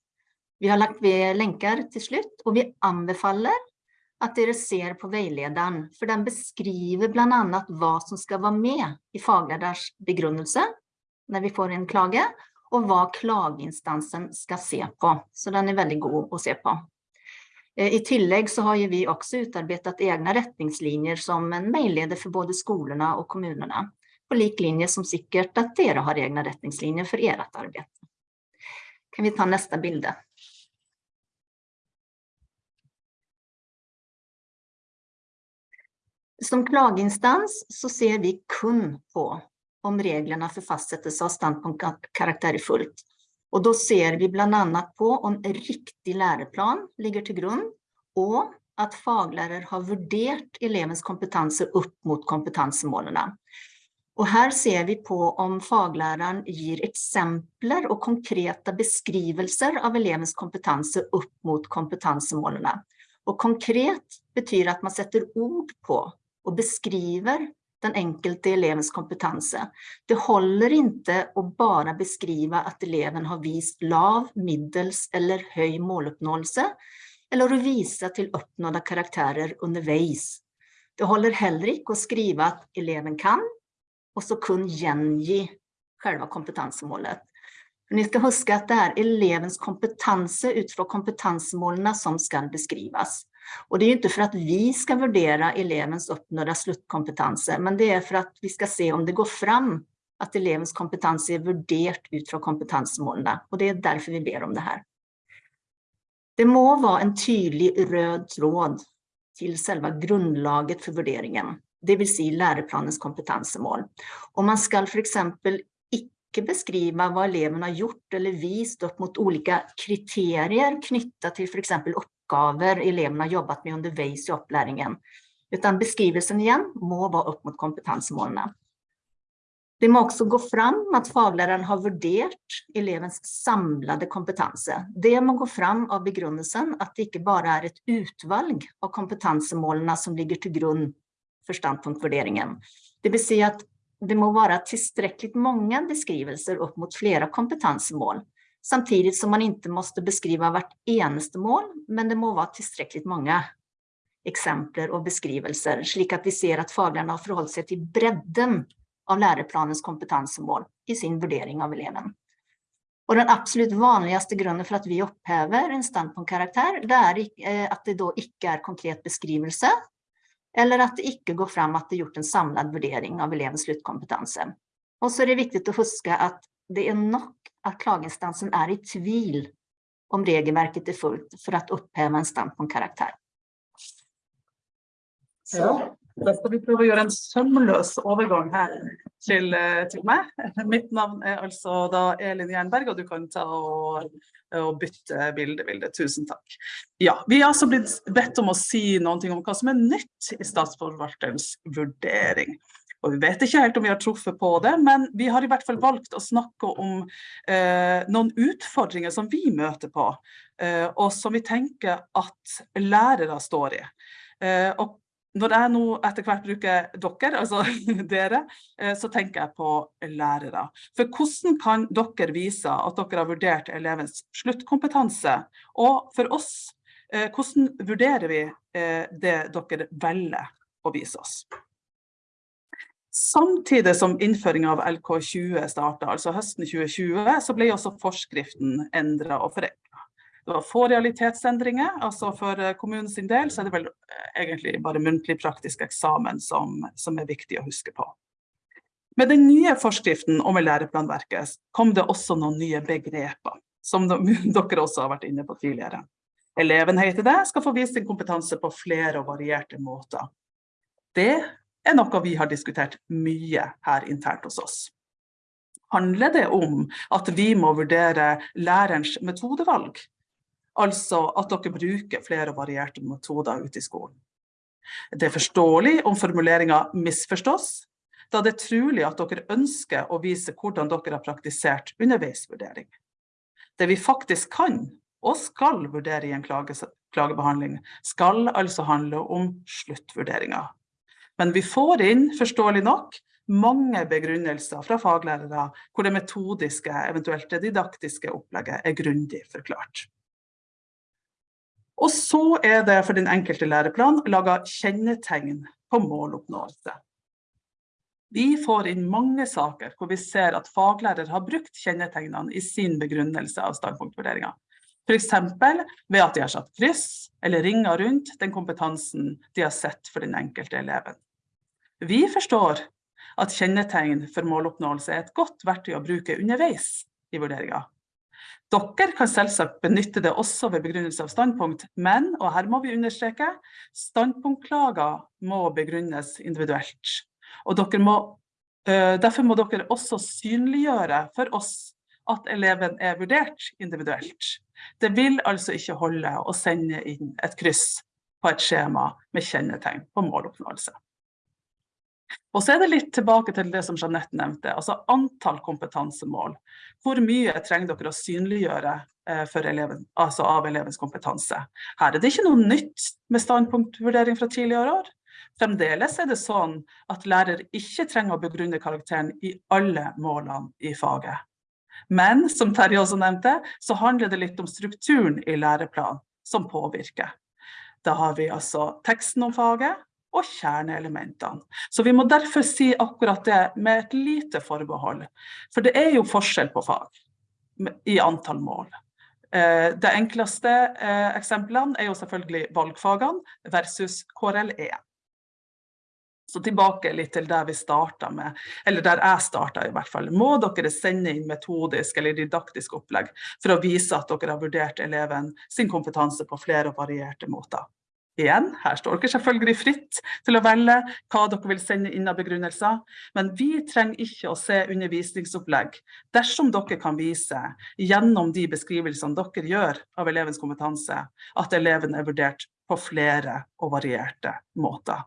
Vi har lagt ved länkar til slutt, og vi anbefaler at dere ser på veilederen, for den beskriver blant annet hva som skal være med i fagleders begrunnelse når vi får en klage, og hva klageinstansen skal se på. Så den er veldig god å se på. Eh, I tillegg så har vi også utarbeidet egne retningslinjer som en veileder for både skolene og kommunene. På lik linje som sikkert at dere har egne retningslinjer for ert arbeid. Kan vi ta neste bilde? Som klageinstans så ser vi kun på om reglerna for fastsättelse av standpunktkarakter er fullt. Och då ser vi bland annat på om riktig læreplan ligger til grunn, og at faglærer har vurdert elevens kompetanse opp mot kompetansemålene. Och här ser vi på om fagläraren gir eksempler og konkreta beskrivelser av elevens kompetanse opp mot kompetansemålene. Och konkret betyr at man sätter ord på og beskriver den enkelte elevens kompetanse. Det holder ikke å bare beskrive at eleven har vist lav, middels eller høy måluppnåelse, eller å vise til oppnådde karakterer underveis. Det holder heller ikke å skrive at eleven kan, og så kun gjengi selve kompetansemålet. Ni skal huske det er elevens kompetanse ut fra kompetansemålene som skal beskrives. Och det är inte för att vi ska värdera elevens uppnådda sluttkompetanse, men det är för att vi ska se om det går fram att elevens kompetens är vurdert ut fra kompetansemålene, og det er derfor vi ber om det her. Det må være en tydelig rød tråd til själva grundlaget for vurderingen, det vil si læreplanens kompetensmål. Om man skal for eksempel ikke beskrive hva eleven har gjort eller vist upp mot olika kriterier knyttet til for eksempel oppgaver elevene har jobbet med underveis i opplæringen. Utan beskrivelsen igjen må være opp mot kompetansemålene. Det må også gå fram at faglæreren har vurdert elevens samlede kompetanse. Det må gå fram av begrunnelsen at det ikke bare er et utvalg av kompetansemålene som ligger til grunn for standpunktvurderingen. Det vil si at det må være tilstrekkelig mange beskrivelser opp mot flere kompetansemål samtidig som man ikke måste beskrive hvert eneste mål, men det må være tilstrekkelig mange eksempler og beskrivelser, slik at vi ser at faglærerne har forholdt seg til bredden av læreplanens kompetensmål i sin vurdering av eleven. Og den absolut vanligste grunnen for at vi upphäver en standpunktkaraktär, det er eh, at det då ikke er konkret beskrivelse, eller at det ikke går fram at det gjort en samlad vurdering av elevens sluttkompetanse. Og så er det viktig å huske at det er nok at klageinstansen er i tvil om regelverket er fullt for å oppheve en standpunktkarakter. Ja, da skal vi prøve å gjøre en sømløs overgang her til, til meg. Mitt navn er altså da Elin Jernberg, og du kan ta og, og bytte bilde, Vilde. Tusen takk. Ja, vi har altså blitt bedt om å si noe om hva som er nytt i statsforvalterens vurdering. Og vi vet ikke helt om vi har truffet på det, men vi har i hvert fall valgt å snakke om eh, noen utfordringer som vi møter på, eh, og som vi tenker at lærere står i. Eh, og når jeg nå etter hvert bruker dere, altså dere, eh, så tenker jeg på lærere. For hvordan kan dere vise at dere har vurdert elevens sluttkompetanse? Og for oss, eh, hvordan vurderer vi eh, det dere velger å vise oss? Samtidig som innføringen av LK20 startet, altså høsten 2020, så ble også forskriften endret og forenklet. Det var få realitetsendringer, altså for kommunen kommunens del så er det vel eh, egentlig bare muntlig praktisk eksamen som, som er viktig å huske på. Med den nye forskriften om læreplanverket kom det også noen nye begreper, som dere også har vært inne på tidligere. Eleven heter det, skal få vist sin kompetanse på flere og varierte måter. Det er noe vi har diskutert mye her internt hos oss. Handler det om at vi må vurdere lærerens metodevalg? Altså at dere bruker flere varierte metoder ute i skolen. Det er forståelig om formuleringen misforstås, da det er trolig at dere ønsker å vise hvordan dere har praktisert underveisvurdering. Det vi faktisk kan og skal vurdere i en klage, klagebehandling, skal altså handle om sluttvurderinger. Men vi får inn, forståelig nok, mange begrunnelser fra faglærere hvor det metodiske, eventuelt det didaktiske opplegget er grundig forklart. Og så er det for den enkelte læreplan laget kjennetegn på måloppnåelse. Vi får inn mange saker hvor vi ser at faglærer har brukt kjennetegnene i sin begrunnelse av standpunktvurderinger. For eksempel ved at de har satt kryss eller ringer rundt den kompetansen de har sett for den enkelte eleven. Vi forstår at kjennetegn for måloppnåelse er et godt verktøy å bruke underveis i vurderingen. Dere kan selvsagt benytte det også ved begrunnelse av standpunkt, men, og her må vi understreke, standpunktklager må begrunnes individuelt. Og må, uh, derfor må dere også synliggjøre for oss at eleven er vurdert individuelt. Det vil altså ikke holde å sende inn et kryss på et skjema med kjennetegn på måloppnåelse. Og så er det litt tilbake til det som Jeanette nevnte, altså antall kompetansemål. Hvor mye trenger dere å synliggjøre eh, eleven, altså av elevens kompetanse? Her er det ikke noe nytt med standpunktvurdering fra tidligere år. Fremdeles er det sånn at lærer ikke trenger å begrunne karakteren i alle målene i faget. Men som Terje også nevnte, så handler det litt om strukturen i læreplanen som påvirker. Da har vi altså teksten om faget, og kjerneelementene. Så vi må derfor si akkurat det med et lite forbehold. For det er jo forskjell på fag i antall mål. Eh, det enkleste eh, eksemplene er jo selvfølgelig valgfagene versus KRL1. Så tilbake litt til der vi starta med, eller der jeg starta i hvert fall. Må dere sende inn metodisk eller didaktisk opplegg for å vise at dere har vurdert eleven sin kompetanse på flere og varierte måter. Igjen, her står dere selvfølgelig fritt til å velge hva dere vil sende inn av begrunnelser, men vi trenger ikke å se undervisningsopplegg dersom dere kan vise gjennom de beskrivelsene dere gjør av elevens kompetanse, at eleven er vurdert på flere og varierte måter.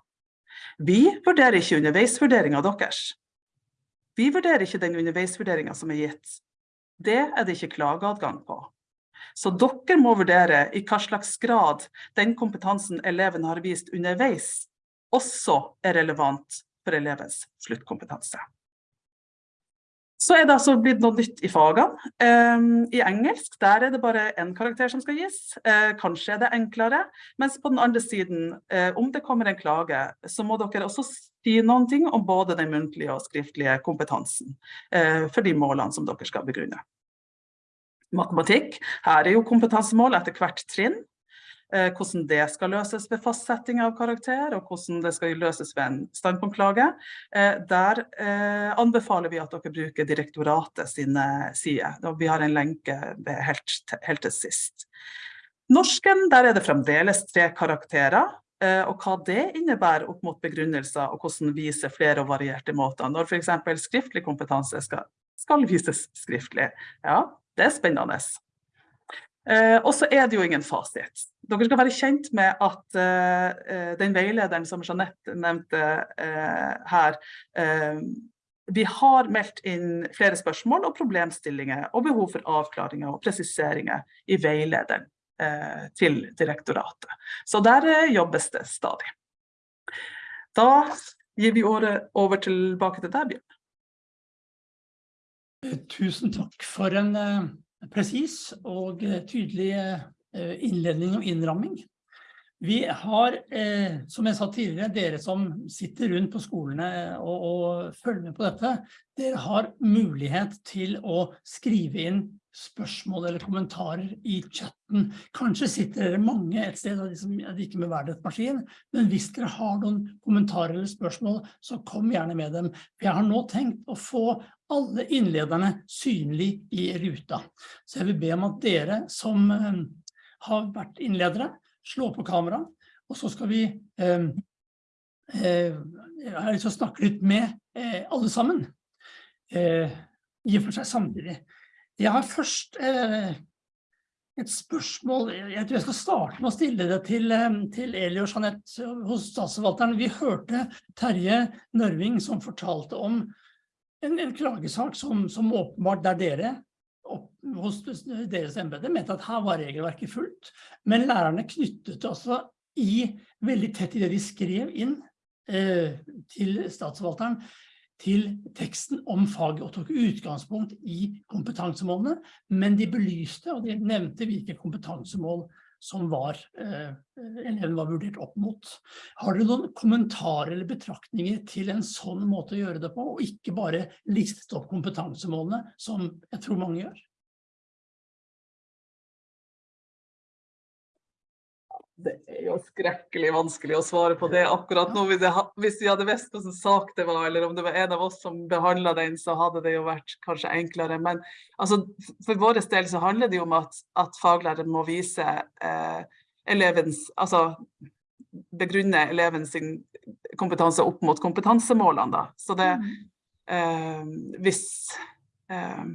Vi vurderer ikke underveisvurderinga deres. Vi vurderer ikke den underveisvurderinga som er gitt. Det er det ikke klageadgang på. Så dere må vurdere i hva slags grad den kompetansen eleven har vist underveis, også er relevant for elevens sluttkompetanse. Så er det altså blitt noe nytt i fagene. Um, I engelsk der er det bare én karakter som skal gis. Uh, kanskje er det enklere. Mens på den andre siden, uh, om det kommer en klage, så må dere også si noen ting om både den muntlige og skriftlige kompetansen uh, for de målene som dere skal begrunne matematikk. Her er jo kompetansemål etter hvert trinn. Eh, hvordan det skal løses ved fastsetting av karakter, og hvordan det skal løses ved en standpunktklage. Eh, der eh, anbefaler vi at dere bruker direktoratet sine sider. Vi har en lenke helt, helt til sist. Norsken, der er det fremdeles tre karakterer. Og hva det innebærer opp mot begrunnelser, og hvordan viser flere og varierte måter. Når f.eks. skriftlig kompetanse skal, skal vises skriftlig. Ja, det er spennende. Eh, og så er det jo ingen fasit. Dere skal være kjent med at eh, den veilederen som Jeanette nevnte eh, her, eh, vi har meldt inn flere spørsmål og problemstillinger og behov for avklaringer og presiseringer i veilederen eh, til direktoratet. Så der eh, jobbes det stadig. Da gir vi året over tilbake til deg, Bjørn. Tusen takk for en presis og uh, tydelig uh, innledning og innramming. Vi har, eh, som jeg sa tidligere, dere som sitter rundt på skolene og, og følger med på dette, dere har mulighet til å skrive inn spørsmål eller kommentarer i chatten. Kanskje sitter dere mange et sted, av de som liksom, ikke med hver deres maskin, men hvis dere har noen kommentarer eller spørsmål, så kom gjerne med dem. Jeg har nå tenkt å få alle innlederne synlig i ruta. Så jeg vil be om at dere som eh, ha vært innledere, slå på kamera, og så skal vi eh, eh, å snakke litt med eh, alle sammen, eh, i og for seg samtidig. Jeg har først eh, et spørsmål, jeg tror jeg skal starte med å stille det til, eh, til Eli og Jeanette hos statsforvalteren. Vi hørte Terje Nørving som fortalte om en, en klagesak som, som, åpenbart der dere hos deres embete mente at her var regelverket fullt, men lærerne knyttet altså i veldig tett i det de skrev inn eh, til statsforvalteren, til teksten om faget og tok utgangspunkt i kompetansemålene, men de belyste og de nevnte hvilke kompetansemål som var, eh, eleven var vurdert opp mot. Har dere noen kommentarer eller betraktninger til en sånn måte å gjøre det på, og ikke bare listet opp kompetansemålene, som jeg tror mange gjør? Det er jo skrekkelig vanskelig å svare på det akkurat nå. Hvis vi hadde visst hvilken sak det var, eller om det var en av oss som behandla den, så hadde det jo vært kanskje enklere. Men altså, for vår del så handler det jo om at, at faglæreren må vise eh, elevens Altså begrunne elevens kompetanse opp mot kompetansemålene, da. Så det mm. eh, hvis, eh,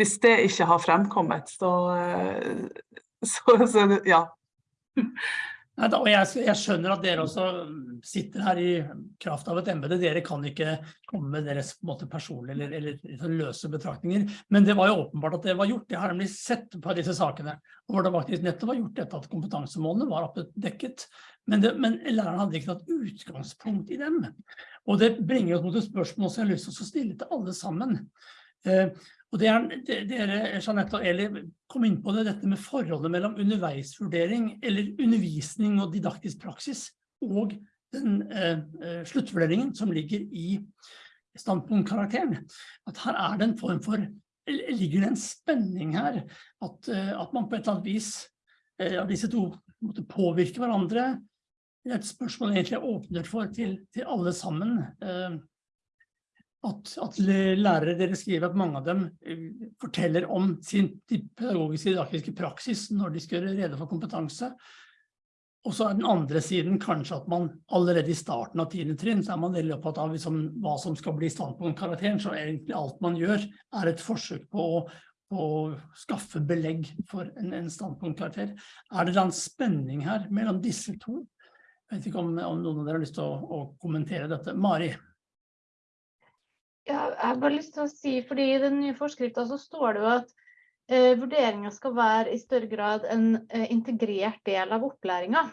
hvis det ikke har fremkommet, så, eh, så, så ja. Og jeg, jeg, skjønner at dere også sitter her i kraft av et embede. Dere kan ikke komme med deres personlige eller, eller, løse betraktninger. Men det var jo åpenbart at det var gjort. Jeg har nemlig sett på disse sakene hvor det faktisk nettopp var gjort dette at kompetansemålene var dekket. Men, det, men læreren hadde ikke tatt utgangspunkt i dem. Og det bringer oss mot et spørsmål som jeg har lyst til å stille til alle sammen. Eh, og det er, dere, Jeanette og Eli, kom inn på det, dette med forholdet mellom underveisvurdering, eller undervisning og didaktisk praksis, og den eh, eh sluttvurderingen som ligger i standpunktkarakteren. At her er det en form for, ligger det en spenning her, at, eh, at man på et eller annet vis, eh, disse to måtte påvirke hverandre. Det er et spørsmål egentlig åpner for til, til alle sammen. Eh, at, at, lærere dere skriver at mange av dem eh, forteller om sin pedagogiske didaktiske praksis når de skal gjøre rede for kompetanse. Og så er den andre siden kanskje at man allerede i starten av tiende trinn så er man veldig opptatt av liksom, hva som skal bli standpunktkarakteren, så egentlig alt man gjør er et forsøk på å, å skaffe belegg for en, en standpunktkarakter. Er det en spenning her mellom disse to? Jeg vet ikke om, om noen av dere har lyst til å, å kommentere dette. Mari? Jeg har bare lyst til å si, fordi I den nye forskrifta står det jo at eh, vurderinga skal være i større grad en eh, integrert del av opplæringa.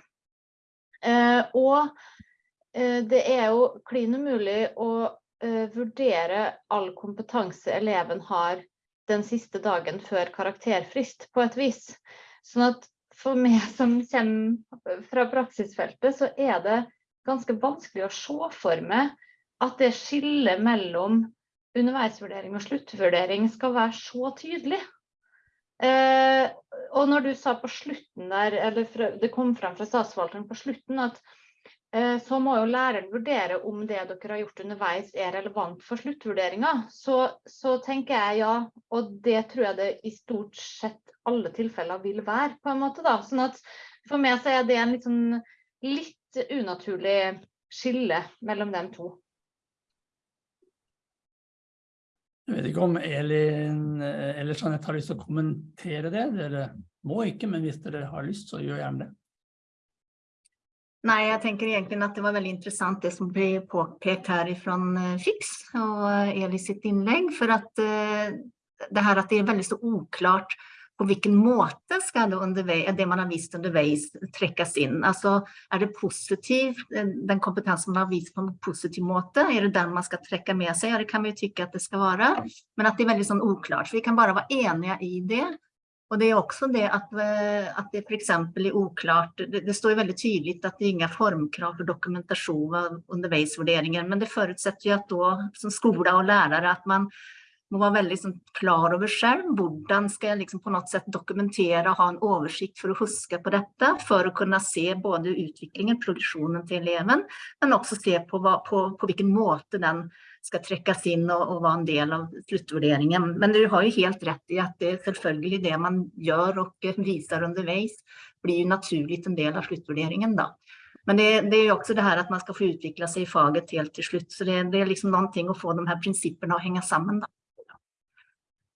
Eh, og eh, det er jo klin umulig å eh, vurdere all kompetanse eleven har den siste dagen før karakterfrist, på et vis. Sånn at for meg som kommer fra praksisfeltet, så er det ganske vanskelig å se for meg at det skillet mellom underveisvurdering og sluttvurdering skal være så tydelig. Eh, og når du sa på slutten der, eller det kom frem fra statsforvalteren på slutten, at eh, så må jo læreren vurdere om det dere har gjort underveis er relevant for sluttvurderinga, så, så, tenker jeg ja. Og det tror jeg det i stort sett alle tilfeller vil være, på en måte. da. Sånn at for meg så er det en litt, sånn, litt unaturlig skille mellom de to. Jeg vet ikke om Elin eller Jeanette har lyst til å kommentere det. Dere må ikke, men hvis dere har lyst, så gjør gjerne det. Nei, jeg tenker egentlig at det var veldig interessant det som ble påpekt her fra eh, Fix og Eli sitt innlegg, for at det her at det er veldig så oklart på hvilken måte skal det, det man har vist underveis trekkes inn? Altså, er det positiv, den kompetensen man har vist på en positiv måte, er det den man skal trekke med seg? Ja, det kan vi jo tykke at det skal være, men at det er veldig sånn oklart, Så vi kan bare være enige i det. Og det er også det at, at det for eksempel er oklart, det, det står jo veldig tydelig at det er ingen formkrav for dokumentasjon av underveisvurderingen, men det forutsetter jo at da, som skole og lærere, at man må være veldig liksom, klar over selv. Hvordan skal jeg liksom, på noe sett dokumentere og ha en oversikt for å huske på dette, for å kunne se både utviklingen, produksjonen til eleven, men også se på, hva, på, på hvilken måte den skal trekkes inn og, og være en del av sluttvurderingen. Men du har jo helt rett i at det selvfølgelig det man gjør og viser underveis, blir naturlig en del av sluttvurderingen da. Men det, det, er jo også det her at man skal få utvikle sig i faget helt til slutt. Så det, det er liksom noen ting å få de her principerna å henge sammen. Då.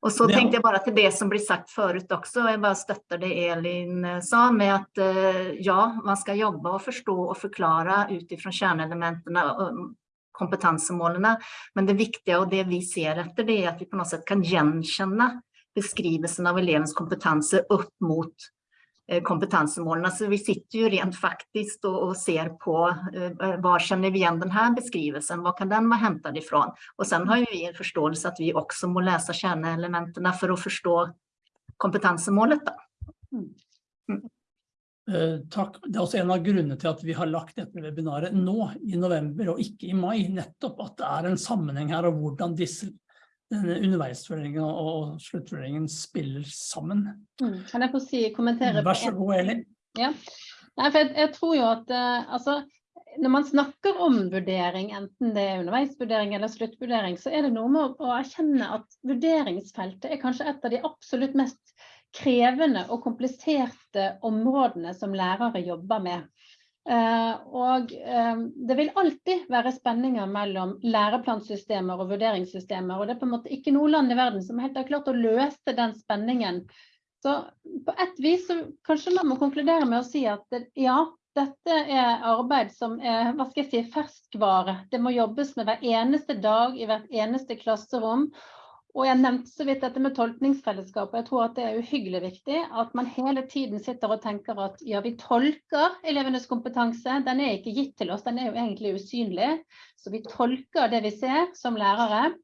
Och så tenkte jeg bare til det som blir sagt forut også, og jeg bare støtter det Elin eh, sa med att eh, ja, man skal jobbe og forstå og forklare ut utifrån kjerneelementene og kompetansemålene, Men det viktige og det vi ser efter det er at vi på noe sett kan gjenkjenne beskrivelsen av elevens kompetanse opp mot kompetansemålene. Så vi sitter jo rent faktisk og, og ser på uh, var kjenner vi igjen denne beskrivelsen, hva kan den være hentet ifra? Og sen har vi en forståelse at vi også må lese kjerneelementene for å forstå kompetansemålet. Da. Mm. Mm. Uh, takk. Det er også en av grunnene til at vi har lagt dette webinaret nå i november og ikke i mai, nettopp at det er en sammenheng her og hvordan disse denne underveisvurderingen og sluttvurderingen spiller sammen. Mm. Kan jeg få si, kommentere? Vær så god, Elin. Ja. Nei, jeg, jeg, tror jo at uh, altså, når man snakker om vurdering, enten det er underveisvurdering eller sluttvurdering, så er det noe med å, å erkjenne at vurderingsfeltet er kanskje et av de absolutt mest krevende og kompliserte områdene som lærere jobber med. Eh, og eh, det vil alltid være spenninger mellom læreplansystemer og vurderingssystemer, og det er på en måte ikke noe land i verden som helt har klart å løse den spenningen. Så på et vis så kanskje man må konkludere med å si at ja, dette er arbeid som er hva skal jeg si, ferskvare. Det må jobbes med hver eneste dag i hvert eneste klasserom. Og jeg nevnte så vidt dette med tolkningsfellesskap, og jeg tror at det er uhyggelig viktig at man hele tiden sitter og tenker at ja, vi tolker elevenes kompetanse, den er ikke gitt til oss, den er jo egentlig usynlig. Så vi tolker det vi ser som lærere.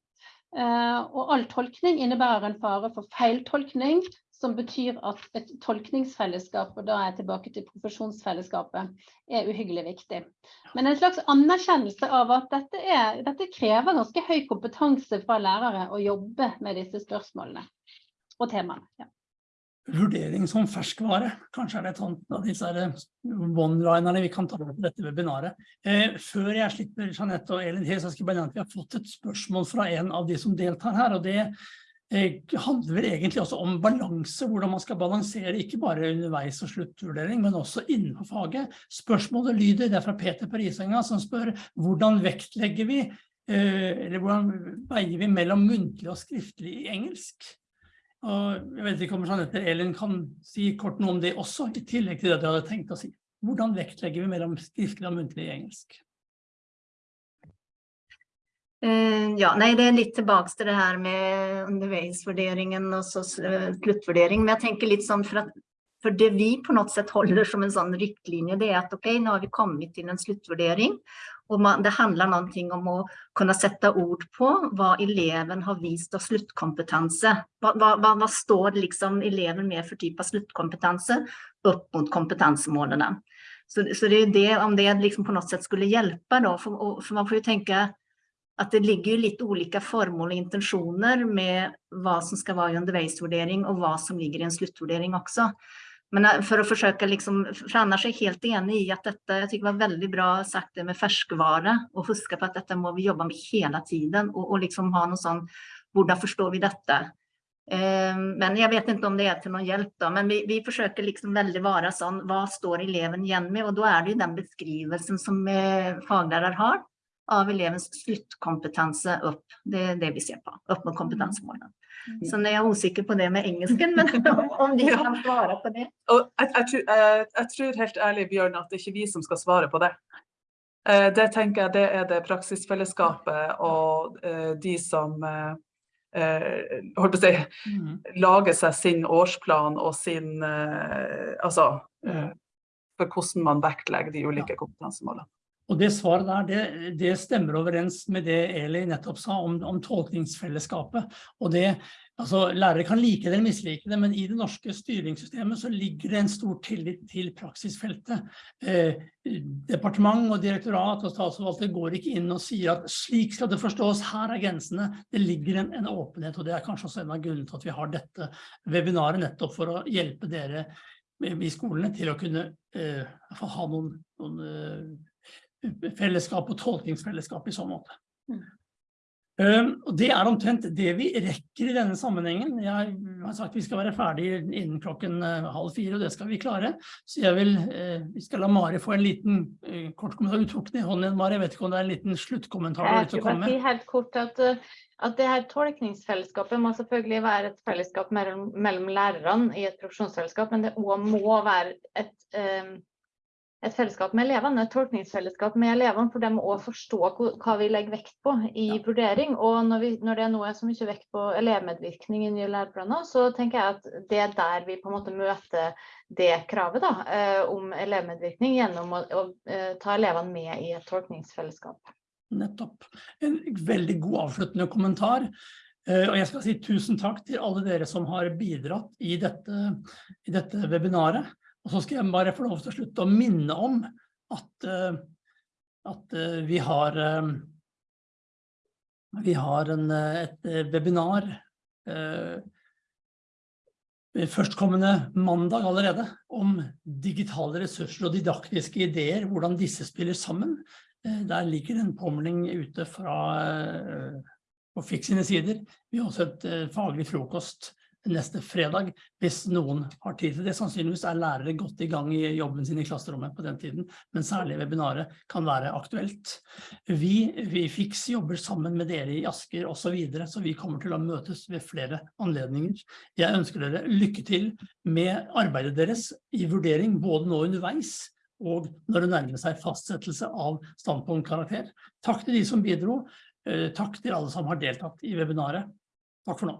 Eh, og all tolkning innebærer en fare for feiltolkning, som betyr at et tolkningsfellesskap, og da er jeg tilbake til profesjonsfellesskapet, er uhyggelig viktig. Men en slags anerkjennelse av at dette, er, dette krever ganske høy kompetanse fra lærere å jobbe med disse spørsmålene og temaene. Ja. Vurdering som ferskvare, kanskje er det et av disse one-linerne vi kan ta på dette webinaret. Eh, før jeg slipper Jeanette og Elin så skal jeg bare nevne at vi har fått et spørsmål fra en av de som deltar her, og det Eh, handler egentlig også om balanse, hvordan man skal balansere ikke bare underveis og sluttvurdering, men også innenfor faget. Spørsmålet lyder, det er fra Peter Parisenga som spør hvordan vektlegger vi, eh, eller hvordan veier vi mellom muntlig og skriftlig i engelsk? Og jeg vet ikke om Jeanette Elin kan si kort noe om det også, i tillegg til det du hadde tenkt å si. Hvordan vektlegger vi mellom skriftlig og muntlig i engelsk? Eh, ja, nei, det er litt tilbake til det her med underveisvurderingen og så eh, sluttvurdering. Men jeg tenker litt sånn for at for det vi på noe sett holder som en sånn riktlinje, det er at ok, nå har vi kommet til en sluttvurdering, og man, det handler noe om å kunne sette ord på hva eleven har vist av sluttkompetanse. Hva, står liksom eleven med for type av sluttkompetanse opp mot kompetansemålene? Så, så det er det, om det liksom på noe sett skulle hjelpe da, for, for man får jo tenke at det ligger litt ulike formål og intensjoner med hva som skal være i underveisvurdering og hva som ligger i en sluttvurdering også. Men eh, for å forsøke liksom, for annars er jeg helt enig i at dette, jeg tykker var veldig bra sagt det med ferskvare, og huske på at dette må vi jobbe med hele tiden, og, og liksom ha noe sånn, hvordan forstår vi dette? Eh, men jeg vet ikke om det er til noen hjelp da, men vi, vi forsøker liksom veldig være sånn, hva står eleven igjen med? Og da er det jo den beskrivelsen som eh, faglærer har, av elevens sluttkompetanse opp. Det er det vi ser på, opp mot kompetansemålene. Mm. Så jeg er usikker på det med engelsken, men om de kan svare på det. Jeg, jeg, jeg, jeg, tror helt ærlig, Bjørn, at det er ikke vi som skal svare på det. Eh, det tenker jeg det er det praksisfellesskapet og eh, de som eh, holdt på å si, mm. lager seg sin årsplan og sin Altså for hvordan man vektlegger de ulike kompetansemålene. Og det svaret der, det, det, stemmer overens med det Eli nettopp sa om, om tolkningsfellesskapet. Og det Altså, lærere kan like det eller mislike det, men i det norske styringssystemet så ligger det en stor tillit til praksisfeltet. Eh, departement og direktorat og statsforvalter går ikke inn og sier at slik skal det forstås, her er grensene. Det ligger en, en åpenhet, og det er kanskje også en av grunnene til at vi har dette webinaret, nettopp for å hjelpe dere i skolene til å kunne eh, ha noen, noen eh, fellesskap og tolkningsfellesskap i så måte. Mm. Um, og det er omtrent det vi rekker i denne sammenhengen. Jeg har sagt vi skal være ferdig innen klokken uh, halv fire, og det skal vi klare. Så jeg vil, uh, vi skal la Mari få en liten uh, kort kommentar. Du tok den i hånden igjen, Mari. Jeg vet ikke om det er en liten sluttkommentar Jeg med? bare si helt kort at, at det her tolkningsfellesskapet må selvfølgelig være et fellesskap mellom, mellom lærerne i et profesjonsfellesskap, men det også må være et, um, et fellesskap med elevene, et tolkningsfellesskap med elevene, for de må også forstå hva vi legger vekt på i Ja. vurdering. Og når, vi, når det nå er så mye vekt på elevmedvirkning i nye læreplaner, så tenker jeg at det er der vi på en måte møter det kravet da, eh, om elevmedvirkning gjennom å, å eh, ta elevene med i et tolkningsfellesskap. Nettopp. En veldig god avsluttende kommentar. Eh, Og jeg skal si tusen takk til alle dere som har bidratt i dette, i dette webinaret. Og så skal jeg bare få lov til å slutte å minne om at, eh, at eh, vi har eh, vi har en, et webinar førstkommende mandag allerede om digitale ressurser og didaktiske ideer, hvordan disse spiller sammen. Der ligger en påmelding ute fra på FIK sine sider. Vi har også et faglig frokost neste fredag, hvis noen har tid til det. Sannsynligvis er lærere godt i gang i jobben sin i klasserommet på den tiden, men særlig webinaret kan være aktuelt. Vi, vi FIX jobber sammen med dere i Asker og så videre, så vi kommer til å møtes ved flere anledninger. Jeg ønsker dere lykke til med arbeidet deres i vurdering, både nå underveis og når det nærmer seg fastsettelse av standpunktkarakter. Takk til de som bidro. Eh, Takk til alle som har deltatt i webinaret. Takk for nå.